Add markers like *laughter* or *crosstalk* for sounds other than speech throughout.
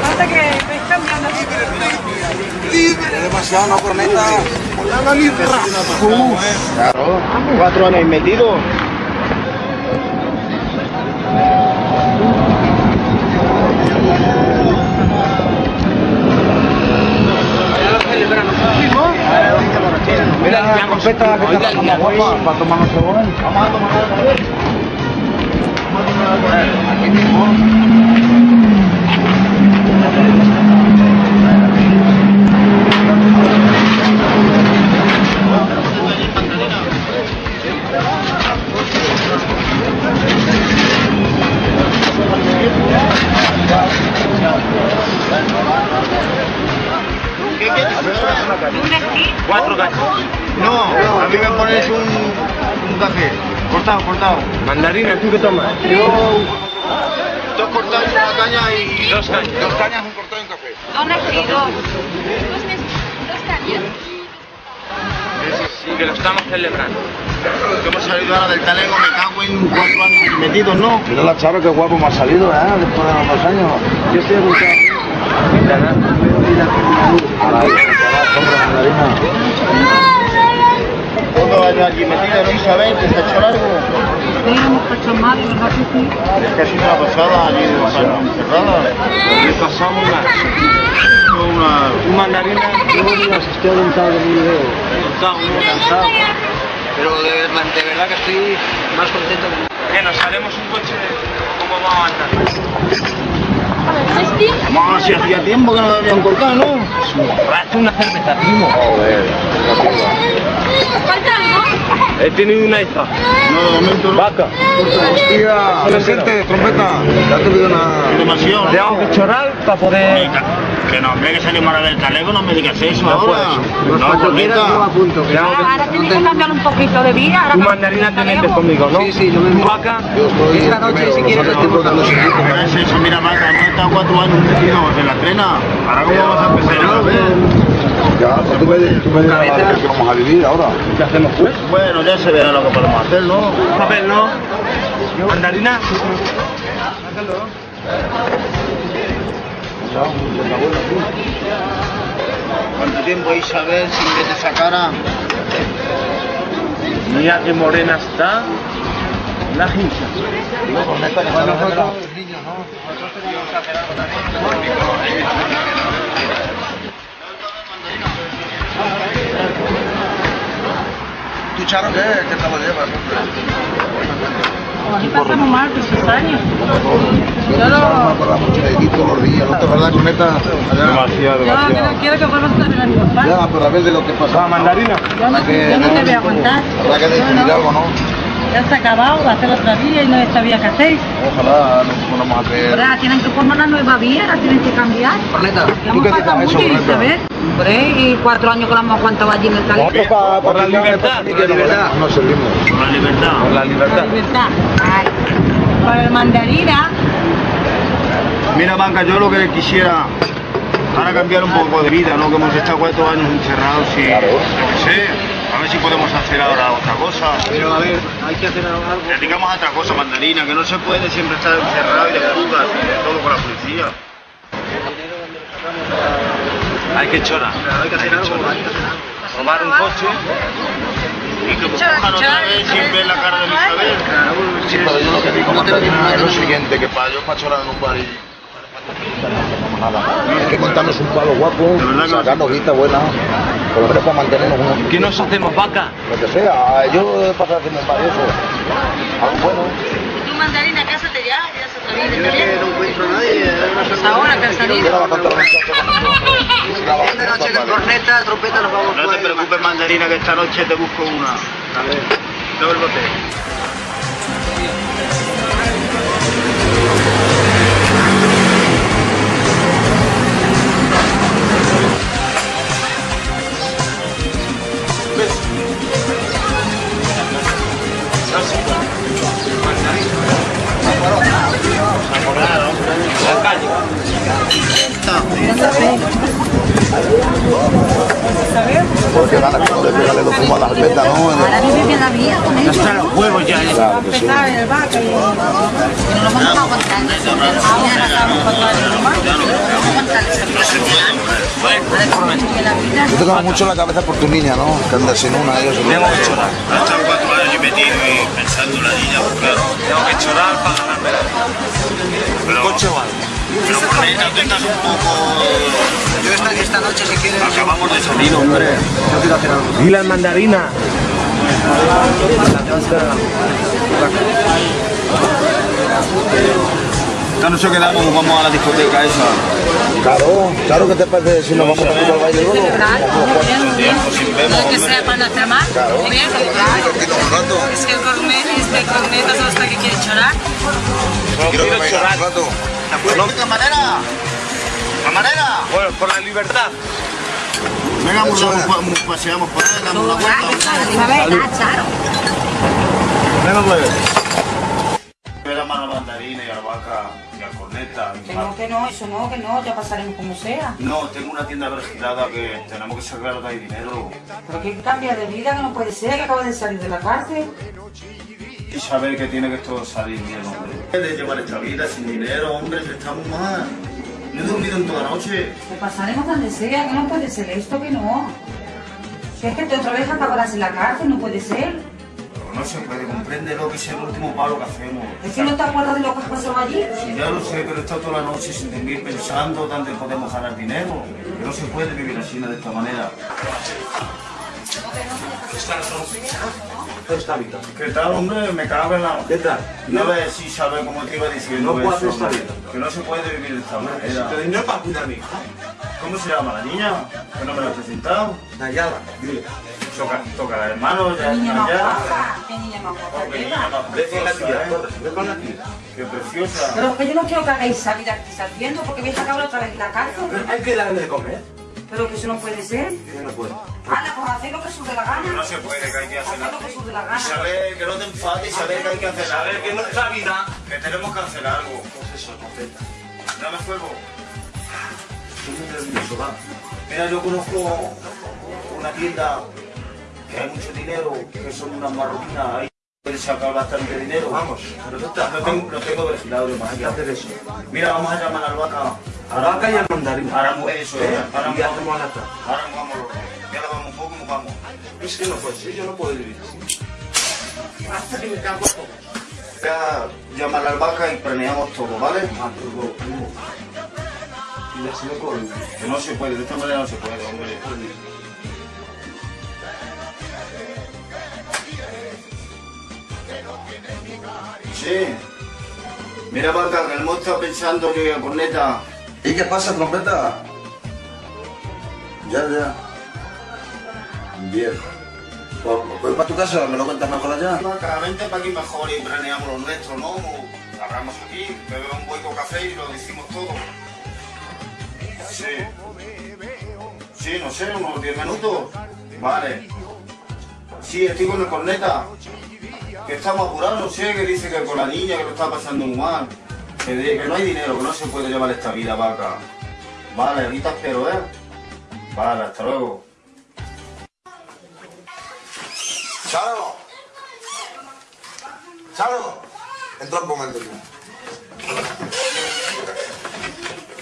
no? Vamos que... a cambiando. Demasiado una corneta. Claro. Cuatro años metido. Mira, que está guapa para tomarnos según. Vamos a tomar algo. Cuatro cañas. No, a mí me pones un, un café. Cortado, cortado. Mandarina, ¿tú qué tomas? Yo... Dos cortados y una caña y... Dos cañas. Dos cañas, un cortado y un café. Dos refridos. Sí, que lo estamos celebrando. Que hemos salido ahora del talego, me cago en cuatro años metidos, ¿no? Mira la chava que guapo me ha salido, ¿eh? Después de los dos años. Yo estoy apuntado. Ahora, compra mandarina. Todo años allí metido, ¿no, Isabel? ¿Que. Es una pasada allí encerrada. Le pasamos una... una... Un mandarina... De. Pero de, de verdad que estoy más contento que Que nos haremos un coche de cómo vamos a andar. Vamos, si hacía tiempo que no lo habían cortado, ¿no? Hazte una cerveza, primo. Joder. ¿Falta algo? He tenido una hija. No, de momento no. Vaca. Hostia, presente, trompeta. Ya te digo nada. Demasiado. Tengo que chorar para poder... Que no, hombre, que salimos ahora del talego, no me digas eso No ahora. No, Cuando quieras, yo apunto. que Ahora tienes que cambiar un poquito de vida. Ahora Tu mandarina te metes conmigo, ¿no? Sí, sí, yo me vaca. Esta noche, si quieres, te Ahora es eso, mira, vaca, no he estado cuatro años la trena. Ahora cómo vamos a empezar. Ya, pues tú me, tú me dirás que vamos a vivir ahora. ¿Qué hacemos pues? Bueno, ya se verá lo que podemos hacer, ¿no? Papel, ¿no? Mandarina. ¿Cuánto tiempo Isabel sin ver esa cara? Mira qué morena está. La hincha. Que ¿Tú, Charo, qué? ¿Qué tal lo llevas, hombre? Aquí pasamos mal, esos años. Yo todos los días, ¿no te acuerdas, corneta? Demasiado, Yo no quiero que vuelvas a tener a mi papá. Ya, pero a ver de lo que pasaba. mandarina. Yo no, te voy a aguantar. Habrá que decidir algo, ¿no? Ya está acabado, va a hacer otra vía y no sabía qué hacéis. Ojalá nos ponamos a hacer... Ahora tienen que formar una nueva vía, la tienen que cambiar. Corneta. Ya ¿Tú hemos qué dices mucho, eso? Isabel. Hombre, y cuatro años que lo hemos aguantado allí en el talento. Por la libertad. Por la libertad. No servimos. Por la libertad. Por la Por libertad. la libertad. Ay. Por el mandarina. Mira, Banca, yo lo que quisiera ahora cambiar un poco de vida, ¿no? Que hemos estado cuatro años encerrados y Claro. yo qué sé, a ver si podemos hacer ahora otra cosa. Pero a ver, hay que hacer algo. Dedicamos a otra cosa, mandarina, que no se puede siempre estar encerrado y de de todo con la policía. Hay que chorar. Hay que hacer algo. Hay que hacer algo. Robar un coche. Y que cojan otra vez sin ver la cara de Isabel. Sí, pero yo lo que digo, Mandarina, es lo siguiente, que para yo para chorar en un bar y... Nada. Hay que montarnos un palo guapo, sacarnos guita buena, por lo menos para mantenernos unos... ¿Qué nos hacemos vaca? Lo que sea, yo para hacer un bar y eso. Algo bueno. Tu mandarina, cásate ya, ya se. Es que no encuentro a nadie. Pues ahora organizado. *laughs* Esta noche con corneta, trompeta nos vamos No te preocupes, mandarina, que esta noche te busco una. A ver. Todo el bote. Porque van a pegarle los a las ¿no? Ahora vive bien la vida con ellos. Hasta los huevos ya. Eh. Claro, el y... No lo vamos a aguantar. Ahora estamos con todo el. No Yo te mucho la cabeza por tu niña, ¿no? Que andas sin una, ellos. Y metido y pensando en la niña, pues claro. Tengo que chorar para ganarme la vida. Pero, Coche o algo. pero por ahí no tengas un poco... Yo esta, esta noche si quieres... Acabamos de salir, hombre. Y las mandarinas. Esta noche quedamos, vamos a la discoteca esa. Claro, claro que te parece si nos vamos a al baile luego. No que sea para Divertirnos un rato. Es que el cornet, este corneta son hasta que quiere chorar. Quiero que rato. ¡Camarera! ¡Camarera! Bueno, por la libertad. Venga, vamos, vamos, paseamos por ahí, damos una vuelta. A ver, da, Charo. Venga, pues. Ver a mano mandarina y albahaca y a corneta. y Que no, que no, eso no, que no, ya pasaremos como sea. No, tengo una tienda vergilada que tenemos que sacar de ahí dinero. Pero que cambia de vida, que no puede ser, que acaba de salir de la cárcel. Y saber que tiene que esto salir bien, hombre. De llevar esta vida sin dinero, hombre, que estamos mal. No he dormido en toda la noche. Que pasaremos donde sea, que no puede ser esto, que no. Que es que te otra vez acabarás en la cárcel, no puede ser. Pero no se puede, compréndelo que es el último palo que hacemos. Es que no te acuerdas de lo que has pasado allí. Sí, ya lo sé, pero he estado toda la noche sin dormir pensando dónde podemos ganar dinero. Que no se puede vivir así de esta manera. Esta vida. ¿Qué tal, hombre? Me cago en la... ¿Qué tal? No ves si sabe cómo te iba diciendo No puedo eso, esta vida. Que no se puede vivir de esta manera. No es para cuidar a mi hija. ¿Cómo se llama la niña? Que no me la he presentado. Nayala, dile. Toca, toca la hermano, ya Qué niña más guapa, qué niña más guapa. Ve con la tía, ¿eh? Ve con la tía. Qué preciosa. Pero es que yo no quiero que hagáis esa vida que estáis haciendo porque vais a acabar otra vez la cárcel. Hay que darle de comer. Pero que eso no puede ser. Yo no puedo. Ana, pues haced lo que os dé la Que no gana. se puede, que hay que hacer lo que os dé la Y gana. saber que no te enfades y saber que hay que hacer algo. Saber que nuestra vida. Que tenemos que hacer algo. Pues eso, completa. Dame fuego. Estoy va. Mira, yo conozco una tienda que hay mucho dinero, que son unas marroquinas. Ahí puedes sacar bastante dinero. Vamos, pero no tengo, lo tengo vigilado, más Hay que allá. hacer eso. Mira, vamos a llamar al vaca. A la vaca y al mandarín. Ahora eso, ¿Eh? Ahora Y hacemos a la tarde. Ahora vamos, ya la vamos un poco, nos vamos. Es que no puede ser, yo no puedo vivir así. Hasta que me cago todo. Ya llamar al vaca y planeamos todo, ¿vale? Ah, primo. Que no se puede, de esta manera no se puede, hombre. Sí. Mira, vaca, que el monstruo está pensando que corneta. ¿Y qué pasa, trompeta? Ya, ya. Bien. Pues, pues para tu casa, me lo cuentas mejor allá. Vaca, vente para aquí mejor y planeamos lo nuestro, ¿no? Hablamos aquí, bebemos un hueco café y lo decimos todo. Sí. Sí, no sé, unos 10 minutos. Vale. Sí, estoy con el corneta. Que estamos apurados, no sé, que dice que con la niña que lo está pasando muy mal. Que, de- que no hay dinero, que no se puede llevar esta vida, vaca. Vale, ahorita espero, ¿eh? Vale, hasta luego. ¡Charo! ¡Charo! Entra un momento tú.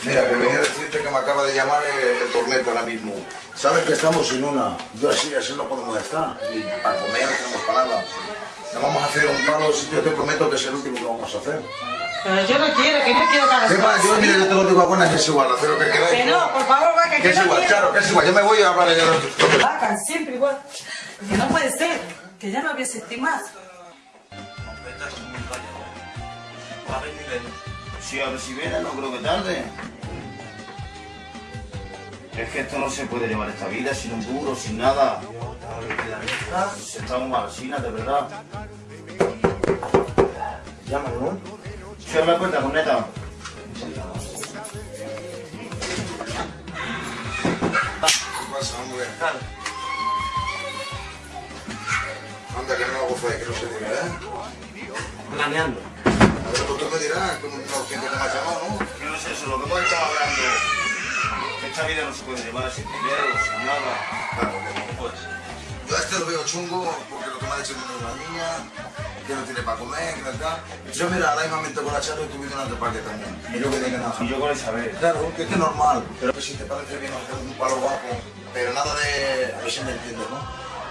Mira, que decirte que me acaba de llamar el, el tormento ahora mismo. Sabes que estamos sin una. Yo así, así no podemos estar. Y para comer no tenemos nada. Nos vamos a hacer un palo, si yo te prometo que es el último que vamos a hacer. Pero yo no quiero, que no quiero que hagas ¿Qué pasa? Yo, mira, yo tengo tu vacuna que es igual, hacer lo que queráis. Que no, por favor, vaca, Que que es no igual, quiero. Charo, que es igual. Yo me voy a hablar de Vaca, siempre igual. Que no puede ser, que ya no había sentido más. Va a venir él. Sí, a ver si viene, no creo que tarde. Es que esto no se puede llevar esta vida sin un duro, sin nada. Si Estamos malasinas, de verdad. Llámalo, ¿no? Cierra la puerta, corneta. ¿Qué pasa, hombre? Anda, que no hago fe, que no se diga, ¿eh? Planeando. A ver, pues tú me dirás, como no, que te me has llamado, ¿no? Que no es eso, lo que hemos estado hablando. Esta vida no se puede llevar sin dinero, sin nada. Claro, puedes. Yo a este lo veo chungo porque lo que me ha dicho es una niña, que no tiene para comer, que no está. Yo mira, ahora mismo con la charla y viendo una parque también. Y yo que tenga nada. Y yo con Isabel. Claro, que es que es normal. Pero que si te parece bien hacer un palo guapo, pero nada de... A ver si me entiendes, ¿no?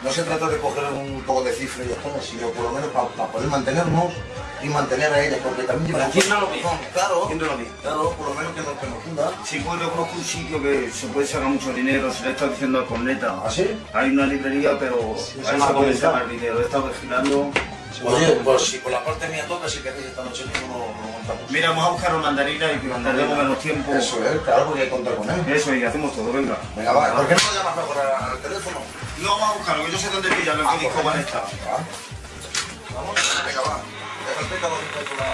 No se trata de coger un poco de cifra y ya sino por lo menos para, poder mantenernos y mantener a ella, porque también lleva... ¿Quién no lo? Claro, ¿Quién no lo claro, por lo menos que nos, que nos funda. Sí, pues yo conozco un sitio que se puede sacar mucho dinero, se le está diciendo al corneta. ¿Ah, sí? Hay una librería, pero ahí se puede sacar dinero. He estado vigilando. Oye, pues si por la parte mía toca, si queréis esta noche mismo lo, lo montamos. Mira, vamos a buscar una mandarina y que mandaremos menos tiempo. Eso es, claro, porque hay que contar con él. Eso, y hacemos todo, venga. Venga, va, ¿por qué no lo llamas mejor al teléfono? No, vamos a buscarlo, que yo sé dónde pillarlo, en qué disco van a estar. Va. Vamos, venga, va. Que con la...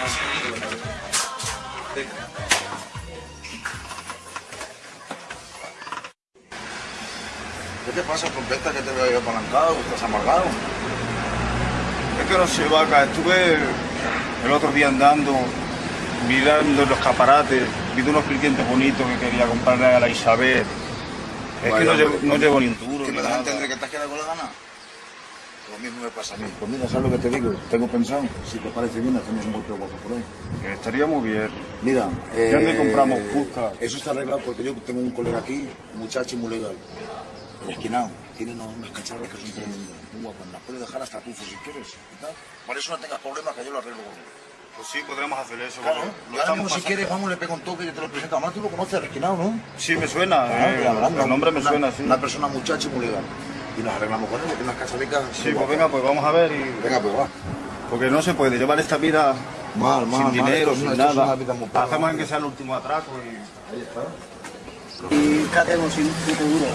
¿Qué te pasa, trompeta, que te veo ahí apalancado, que estás amargado? Es que no sé, vaca, estuve el otro día andando, mirando los escaparates, vi unos clientes bonitos que quería comprarle a la Isabel. Es que no llevo, pero- no llevo ni un duro. ¿Qué ni me das a entender que has quedado con la gana? Lo mismo me pasa a mí. Pues mira, ¿sabes lo que te digo? Tengo pensado, si te parece bien, hacemos un golpe guapo por ahí. Que estaría muy bien. Mira, ¿De dónde compramos Cusca? Eso está arreglado porque yo tengo un colega aquí, un muchacho muy legal. Esquinado. Tiene unos, unas cacharras que son tremendas, muy guapas. Las puedes dejar hasta tufos si quieres. y tal. Por eso no tengas problemas, que yo lo arreglo. Pues sí, podremos hacer eso. Claro. Y lo ahora mismo, si quieres, vamos, le pego un toque y te lo presento. Además, tú lo conoces, ¿no? Sí, me suena. Ah, eh, verdad, el nombre me una- suena, sí. Una persona muchacho muy legal. Y nos arreglamos con él, que tiene unas cacharricas. Sí, pues venga, pues vamos a ver. Y... Venga, pues va. Porque no se puede llevar esta vida Mal, mal, sin mal. dinero, sin nada. vida muy pobre. Hacemos en que sea el último atraco y... Ahí está. ¿Y qué hacemos sin un seguro?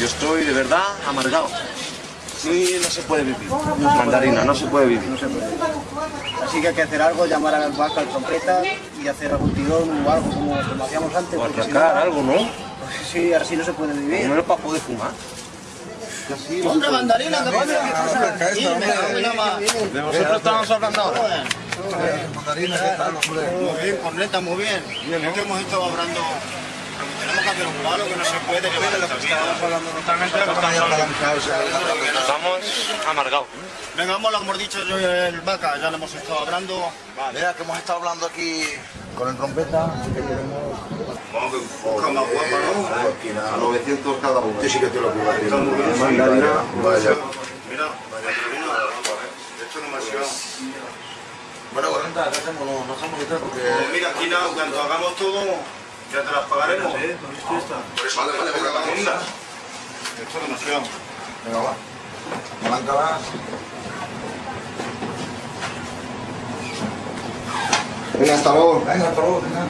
Yo estoy de verdad amargado. Sí, no se puede vivir. Mandarina, no se puede vivir. No se puede. Así que hay que hacer algo, llamar al banco, al trompeta y hacer algún tirón o algo como, como hacíamos antes. O porque si no- algo, ¿no? Pues sí, así no se puede vivir. No es para poder fumar. ¡Hombre, mandarina, que pasa! De vosotros estamos hablando ahora. Mandarina, ¿qué tal, hombre? Muy bien, corneta, muy bien. Es que hemos estado hablando... Tenemos que hacer un palo que no se puede llevar esta vida. Estamos amargados. Venga, vamos, lo hemos dicho yo y el vaca, ya lo hemos estado hablando. Mira que hemos estado hablando aquí con el trompeta, así que queremos... Vamos, que busca más guapa, ¿no? A 900 cada uno. Sí, sí que te lo puedo decir. Mandarina, vaya. Mira, esto no me ha sido. Bueno. No, hacemos porque... Pues mira, aquí nada, cuando hagamos todo, ya te las pagaremos. Por eso, vale, vale, venga, vamos. Esto es demasiado. Venga, va. Arráncalas. Venga, hasta luego. Venga, hasta luego, venga.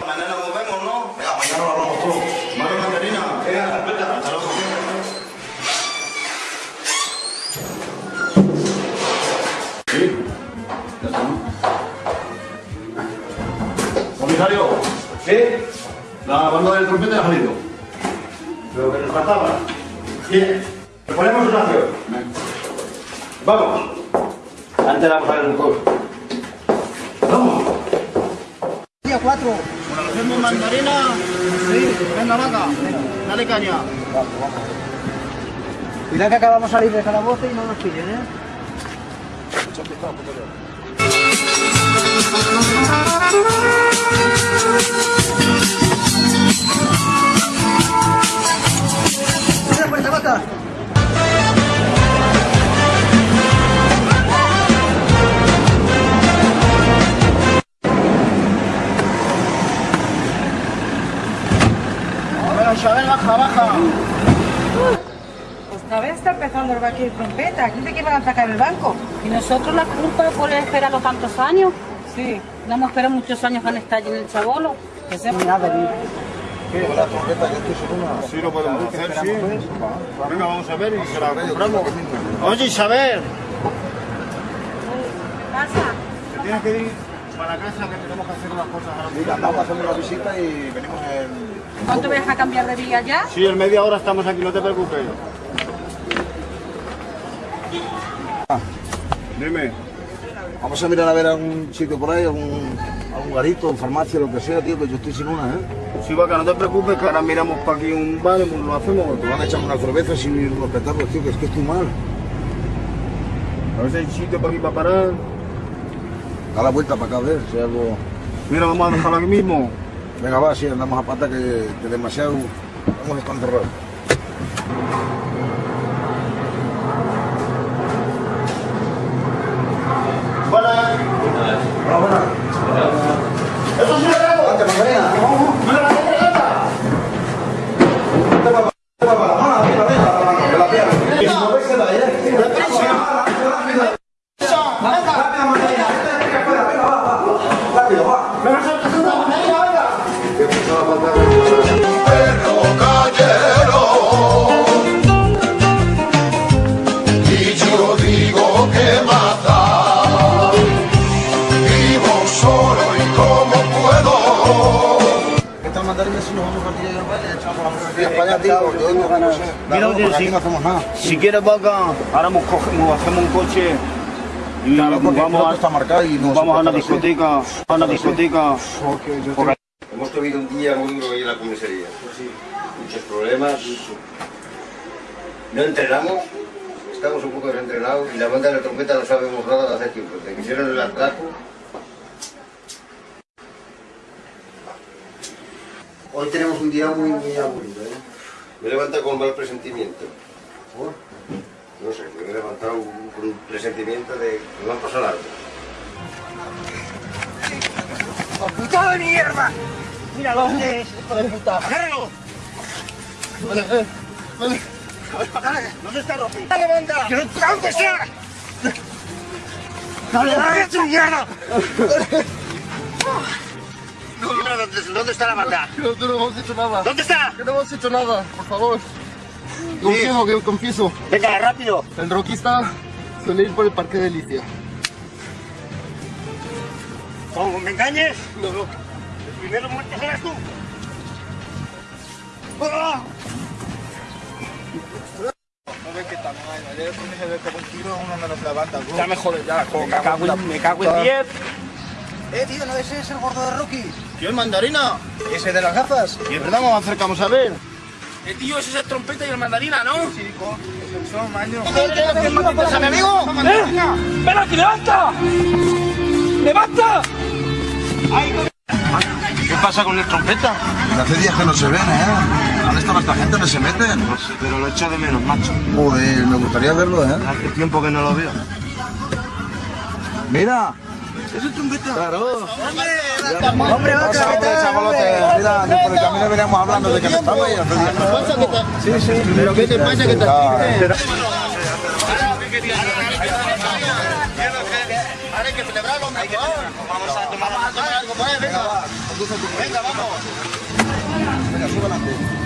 Mañana nos vemos, ¿no? Venga, mañana lo hablamos todo. Vale, mandarina. ¿Sí? La banda del trompeta ha salido. Lo que nos faltaba. Bien. Ponemos una acción. Vamos. Antes vamos a ver un poco. Vamos. Día 4. Bueno, hacemos mandarina. Sí, venga, vaca. Dale caña. Cuidado que acabamos de salir de calabozo y no nos pillen, ¿eh? Bueno, Isabel, baja, baja. Otra vez está empezando el vaquero y trompeta. ¿Quién te a atacar el banco? ¿Y nosotros la culpa por esperarlo tantos años? Sí. No hemos esperado muchos años en estar allí en el chabolo. Que se venir. La trompeta, que estoy seguro. Sí, lo podemos hacer, sí. Venga, vamos a ver y se la compramos. Oye, Isabel, Pasa. te tienes que ir para casa que tenemos que hacer unas cosas ahora Mira, mismo. vamos a hacer una visita y venimos en... ¿Cuánto me deja cambiar de día ya? Sí, en media hora estamos aquí, no te preocupes. Dime. Vamos a mirar a ver algún sitio por ahí, algún... a un garito, farmacia, lo que sea, tío, que yo estoy sin una, ¿eh? Sí, vaca, no te preocupes, que ahora miramos para aquí un bar y lo hacemos. Te van a echar una cerveza sin unos petazos, tío, que es que estoy mal. A ver si hay sitio para aquí para parar. Da la vuelta para acá, a ver si algo... Mira, vamos a dejarlo aquí mismo. Venga, va, sí, andamos a pata que, que demasiado... Vamos a estar. Buenas. Hola, buenas. ¡Eso sí lo! Vente, Magdalena. Yo no. Mira, oye, no hacemos nada. Si quieres, vaca, ahora nos cogemos, hacemos un coche y Claro, vamos, piloto está marcado y no se vamos a una discoteca, a una discoteca. Hemos tenido un día muy duro ahí en la comisaría. Muchos problemas. No entrenamos, estamos un poco desentrenados y la banda de la trompeta no sabemos nada de hace tiempo. Desde que hicieron el atraco. Hoy tenemos un día muy, muy aburrido, ¿eh? Me he levantado con mal presentimiento. No sé, me he levantado con un presentimiento de que me va a pasar algo. ¡Puta de mierda! ¡Mira dónde es, hijo de puta! ¡Agárralo! Vale, vale. Vale. ¿Dónde está Rocky? ¡Dale, banda! ¡Que no dónde está! ¡Dale, dale, tu *laughs* Dime dónde, dónde está la banda. No, no hemos hecho nada. ¿Dónde está? Que no hemos hecho nada, por favor. Confieso, que confieso. Venga, rápido. El está suele ir por el parque de Alicia. ¿Cómo me engañes? No, no. El primero muerto serás tú. No banda. Ya me jodes, ya. Me cago en, me cago en 10. Eh, tío, ¿no ese es el gordo de Rocky? ¿Quién, mandarina? ¿Ese de las gafas? ¿Y verdad nos acercamos a ver? Eh, tío, ese es el trompeta y el mandarina, ¿no? Sí, con el son, maño. ¡A mi amigo! ¡Eh! ¡Ven aquí, levanta! ¡Levanta! ¿Qué pasa con el trompeta? Hace días que no se ven, ¿eh? ¿Dónde está esta gente? ¿No se meten? No sé, pero lo echo de menos, macho. Joder, me gustaría verlo, ¿eh? Hace tiempo que no lo veo. Mira. ¿Es trompeta? Claro. Hombre, hombre, chavalote. Mira, por el camino veníamos hablando de que no estaba no. Sí, sí. ¿Pero qué te pasa que te Ah, Ahora hay que celebrarlo mejor. Vamos a tomar algo, pues, venga. Venga, vamos. Venga, adelante.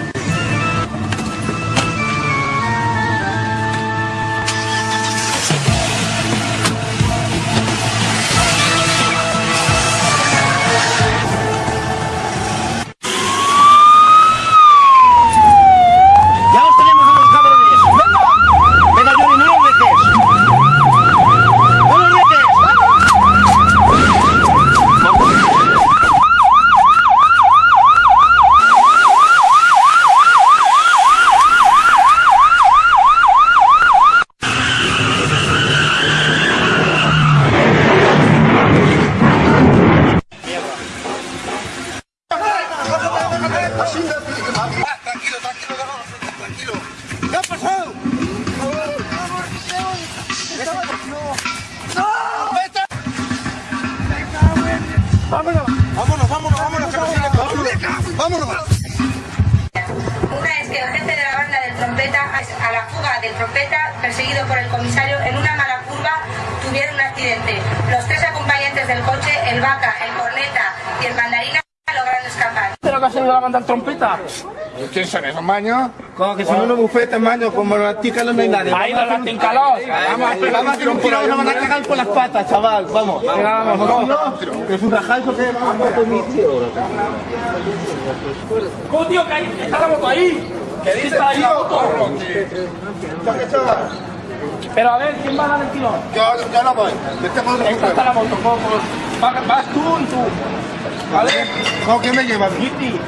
¿Quién son esos maños? Como que son unos bufetes, maño, como las ticas no hay nadie. ¡Ahí no la tincalos! Vamos, a hacer un tirón, nos van a cagar por las patas, chaval. Vamos. Vamos, vamos. Que es un rajazo que vamos a mi tío. ¿Cómo, tío, que está la moto ahí? ¿Qué? Está ahí la moto. Pero a ver, ¿quién va a dar el tirón? Yo, yo no voy. Por Esta está la moto, ¿cómo? vas, vas tú y tú. ¿Vale? ¿Cómo que me llevas? Kitty,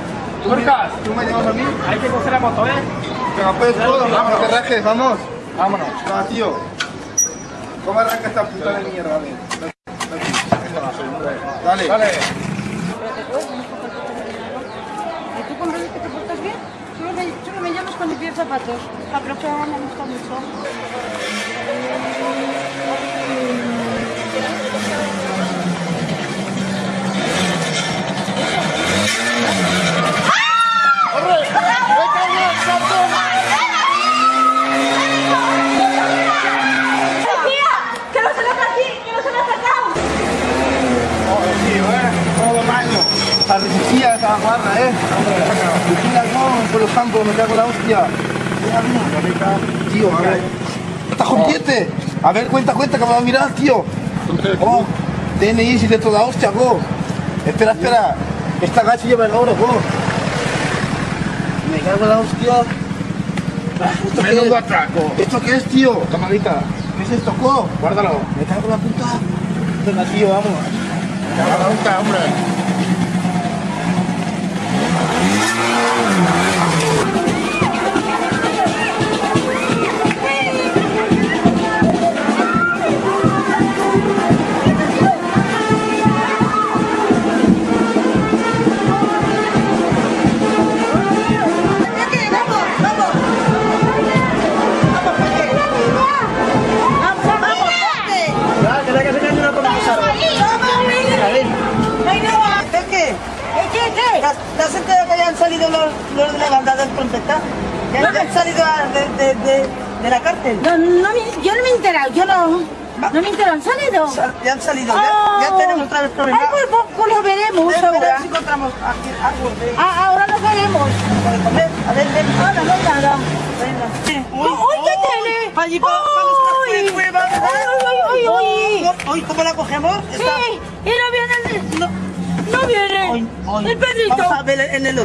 Lucas, ¿Tú me llevas a mí? hay que coger la moto, ¿eh? Venga, pues todo, vamos, no te rajes, vamos. Vámonos. Va, tío. ¿Cómo arranca esta puta de mierda? Dale. Dale. Vale. ¿Y tú con Reyes que te portas bien? Solo me, solo me llamas cuando pides zapatos. La profe me gusta mucho. ¡Que no La esa eh. Vigila con por los campos, me cago la hostia. Tío, a ver. ¿Estás consciente? A ver, cuenta, cuenta, que me va a mirar, tío. Oh, DNI, si de toda hostia, go. Espera, espera. Esta gacha lleva el oro, go. Me cago en la hostia. ¿Esto qué Menudo es? atraco. ¿Esto qué es, tío? Tomadita, ¿Qué es esto, go? guárdalo. Me cago en la puta. Venga, tío, vamos. Guarda, hombre.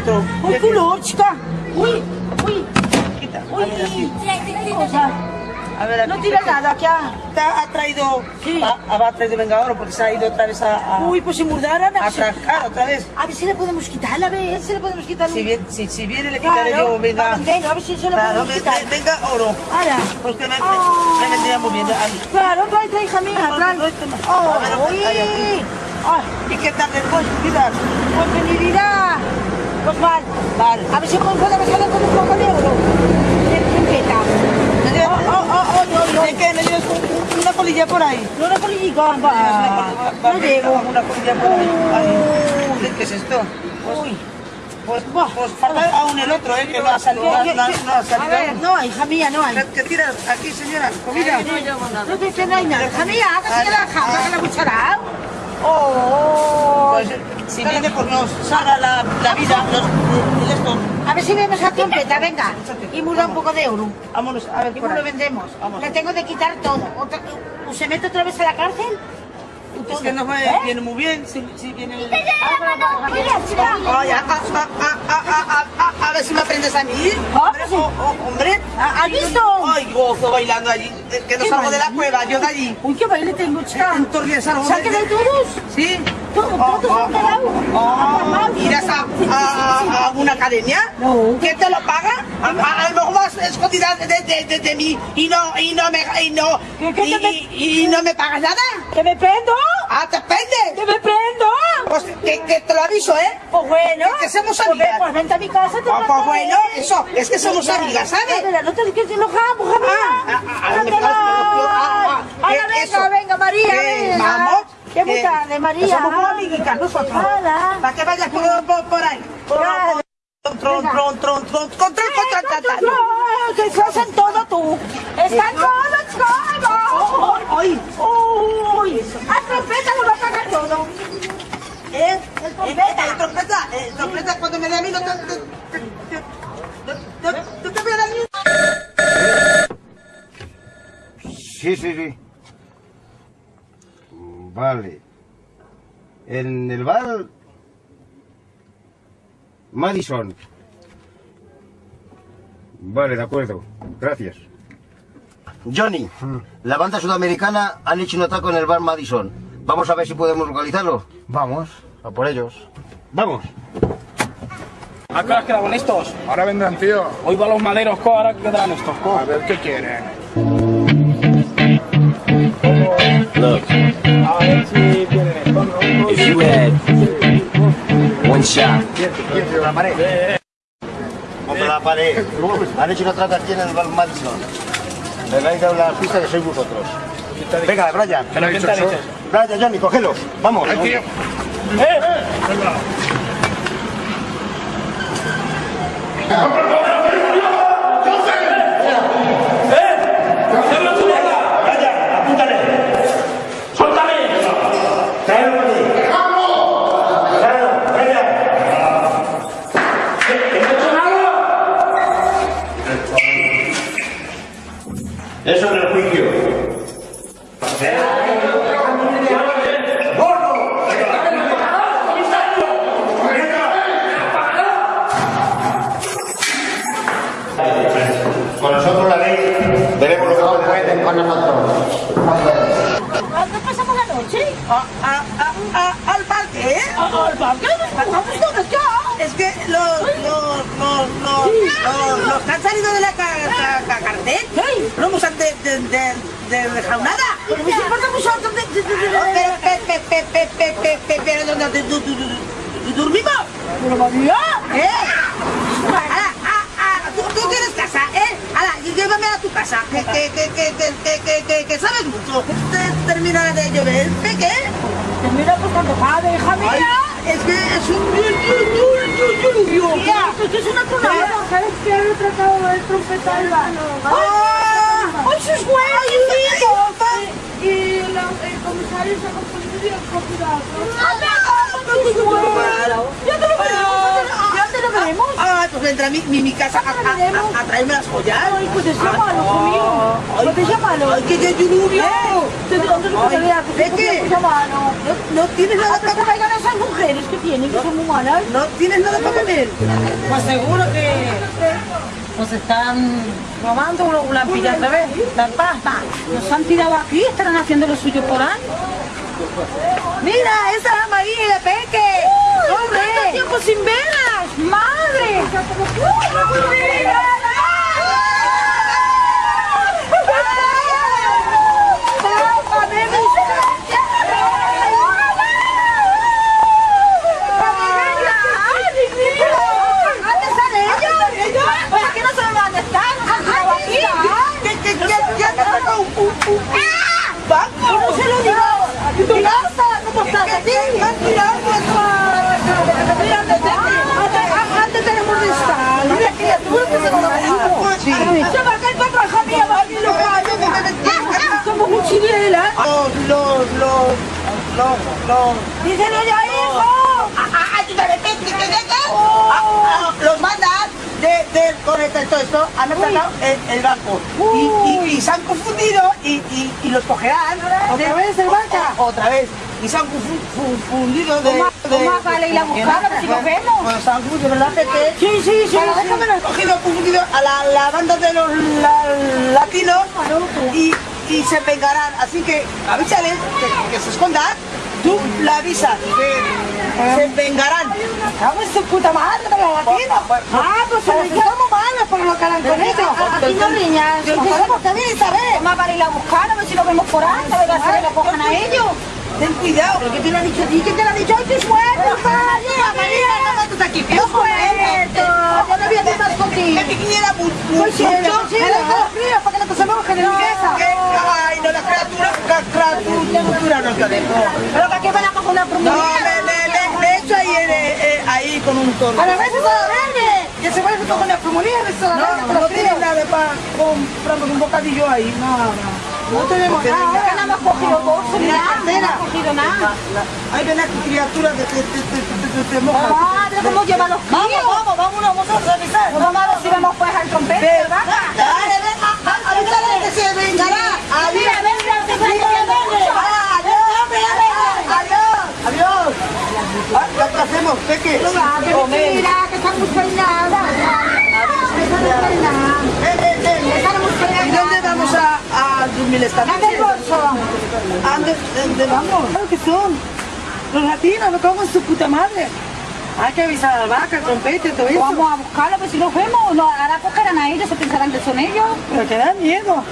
Otro. ¡Uy, culo, chica! ¡Uy, uy! Quita. A ¡Uy! ¿Qué? A ver. No tira nada, ¿qué ha? Está- Ha traído, Sí. ha, ha traído Vengador porque se ha ido otra vez a, a, Uy, pues si murdaran... a atracar otra vez. A ver si le podemos quitar, a ver si le podemos quitar. Si viene, si, si viene le quitaré Claro, yo, venga. venga, a ver si se lo Claro, podemos quitar. ve- venga oro. Ahora. Porque me, me, Ah. me vendría muy bien. Ay. Claro, trae, trae, hija mía, No, trae. Oh, A ver, uy. ay, ¿Y qué tal después? Cuidado. pues venirá. Pues mal. Vale. A ver si podemos hacer con un poco de oro. De trompeta. ¿Me Oh, oh, oh, oh. ¿De qué? ¿Me un- una colilla por ahí? No una polillica, va. Va- No llevo. Una colilla por ahí. Ay, ¿Qué es esto? Uy. Pues, pues falta aún el otro, ¿eh? Que no ha salido. No, ha salido. no, hija mía, no hay. ¿Qué- ¿Qué tiras aquí, señora? ¿Comida? No te que no hay nada. Hija mía, hágase la jamba, que la cuchara. Oh. Pues si viene por nos salga la, la vida, los. A ver si vemos a trompeta, venga. Y muda un poco de euro. Vámonos, a ver, ¿cómo lo vendemos? Vamos. Le tengo de quitar todo. ¿o ¿Se mete otra vez a la cárcel? Es que no me ¿Eh? viene muy bien si, si viene el... Ah, ay, a, a, a, a, ver si me aprendes a mí. Ah, hombre, pues oh, oh, hombre. Ah, ¿Has visto? Ay, gozo bailando allí. Que no salgo baile? de la cueva, yo de allí. Uy, qué baile tengo, chica. ¿Salque de todos? Sí. Todos, todos se han quedado. Oh, ¿Irás a, a, a una academia? No. ¿Quién te lo paga? A, a- a lo mejor vas escondida de, de, de, de mí y no, y no me, y no, ¿Qué- qué y, te- y- y no me pagas nada. ¿Que me prendo? Ah, te pende. ¿Que me prendo? Pues que, que te lo aviso, ¿eh? Pues bueno. Que somos Pues amigas. Pues vente a mi casa. te Ah, pues plantaré. bueno, eso, es que somos amigas, ¿sabes? Mira, no te que te enojamos, Ah, ah, ah, Venga, venga, María, Que venga. vamos, Qué muy tarde, que María. somos amiguitas nosotros. Para que vayas por, por, por ahí. Por, Claro. por, tron, tron, tron, tron, control, control, control, que se hacen todo tú. Están todos todos. Ay, Uy, a trompeta lo va a pagar todo. ¿eh? El trompeta. El trompeta, el trompeta cuando me dé a mí no te... te- te- te- no- no- no te voy a dar ni un- Sí, sí, sí. Vale. En el bar Madison. Vale, de acuerdo. Gracias. Johnny, la banda sudamericana han hecho un ataque en el bar Madison. Vamos a ver si podemos localizarlo. Vamos, a por ellos. Vamos. ¿A qué horas quedaban estos? Ahora vendrán, tío. Hoy van los maderos, co, ahora quedarán estos, co. A ver qué quieren. Look, if you had one shot. Contra la pared. Han hecho una trata aquí en el Balmanson. Le vais a dar la pista que sois vosotros. Venga, Brian. ¿Qué Brian, Brian, Johnny, cogelos. Vamos. Eh. ¡Eh! ¡Eh! Eso en el juicio. Con nosotros la ley veremos lo que pueden con nosotros. ¿Qué pasamos la noche? al parque, ¿eh? ¿Al parque? ¿Vamos todos ya? Es que los, los, los, los, los, los que han salido de la ca, ca, ca- cartel de, de, de, de jaunada. Me importa de... Pero, pero, dormimos? Pero, mamá, ¿eh? Ah, ah, tú tienes casa, ¿eh? Llévame a tu casa, que, que, que, que, que, que, sabes mucho. Termina de llover, ¿qué? Termina pues cuando sabe, hija mía. Es que es un... lluvio. Esto es una ¿Sabes qué? Tratado de trompetarla sus huevos! Y el los comisarios sacan policía y los procurados. ¡Ya te lo veremos! ¡Ya te lo veremos! Ah, ah pues vendrá mi, mi, casa a, a, traerme las joyas. Ay, pues es ah, malo conmigo. Pues es malo. ¡Ay, eh, que yo lluvio! Te digo antes que te que No tienes ah, nada para comer. a esas mujeres que tienen, que son humanas. No tienes nada para comer. Pues seguro que nos están robando o la han pillado otra vez. La paz. Nos han tirado aquí, estarán haciendo lo suyo por ahí. Mira, esa es la María Peque. ¡Tanto ¡Hombre! tiempo sin verlas! ¡Madre! ¿Dónde ¡Ah! ¿Cómo se lo ¿Cómo estás? ¡Aquí! Antes tenemos de. Mira, criatura que se nos ha Sí. Se va a. Somos mochileras. Los, los, los, los, los. Díselo ya, hijo. ¡Ah, ¡Tú te ¡Los! De, del conecta y todo esto, han atracado el, el banco. Y, y, y se han confundido y, y, los cogerán. ¿Otra vez el banca? Otra vez. Y se han confu- confundido de... Toma, de- toma, vale, y la buscamos, si nos vemos. Bueno, se han confundido, ¿verdad, Pepe? Sí, sí, sí. Bueno, déjame los cogido, confundido a la, la banda de los la- latinos y, y se vengarán. Así que avísales que, que se escondan. Tú la avisas que se vengarán. Vamos su puta madre de los latinos. Ah, pues se somos malos por lo que harán con ellos. Aquí no riñas. Nos podemos también saber. Vamos para ir a buscar, a ver si lo vemos por ahí, a ver si lo cojan a ellos. Ten cuidado. ¿Pero qué te lo ha dicho a ti? ¿Quién te lo ha dicho? ¡Ay, qué suerte! ¡No ¡Qué suerte! ¡Yo no eh. más contigo! ¡La para no te ¡Ay, no! La criatura, la criatura no te ¿Pero para qué van a una? No, hecho eh, eh, ahí con un torno. ¡A la vez es a verde! Que se vuelve con la pulmonía, no, no, nada para comprarme un bocadillo ahí. No tenemos nada. Que nada hemos cogido bolsas ni nada, no cogido nada. Hay ven criaturas que te. Ah, pero. Vamos, vamos, vámonos nosotros a revisar. Vamos a si vamos pues al trompete, ¿verdad? Dale, venga, que se vengará. Mira, venga, se venga, venga. Adiós, adiós. Adiós. ¿Qué hacemos? ¿Qué qué? Mira, que está muy peinada. Está muy peinadas. ¿Y dónde vamos a, a dormir esta Dame noche? el bolso. ¿A dónde, dónde vamos? que son. Los latinos, me cago en su puta madre. Hay que avisar al vaca, al trompete, todo eso. Vamos a buscarlo, pues si los vemos, ahora cogerán a ellos, se pensarán que son ellos. Pero que da miedo.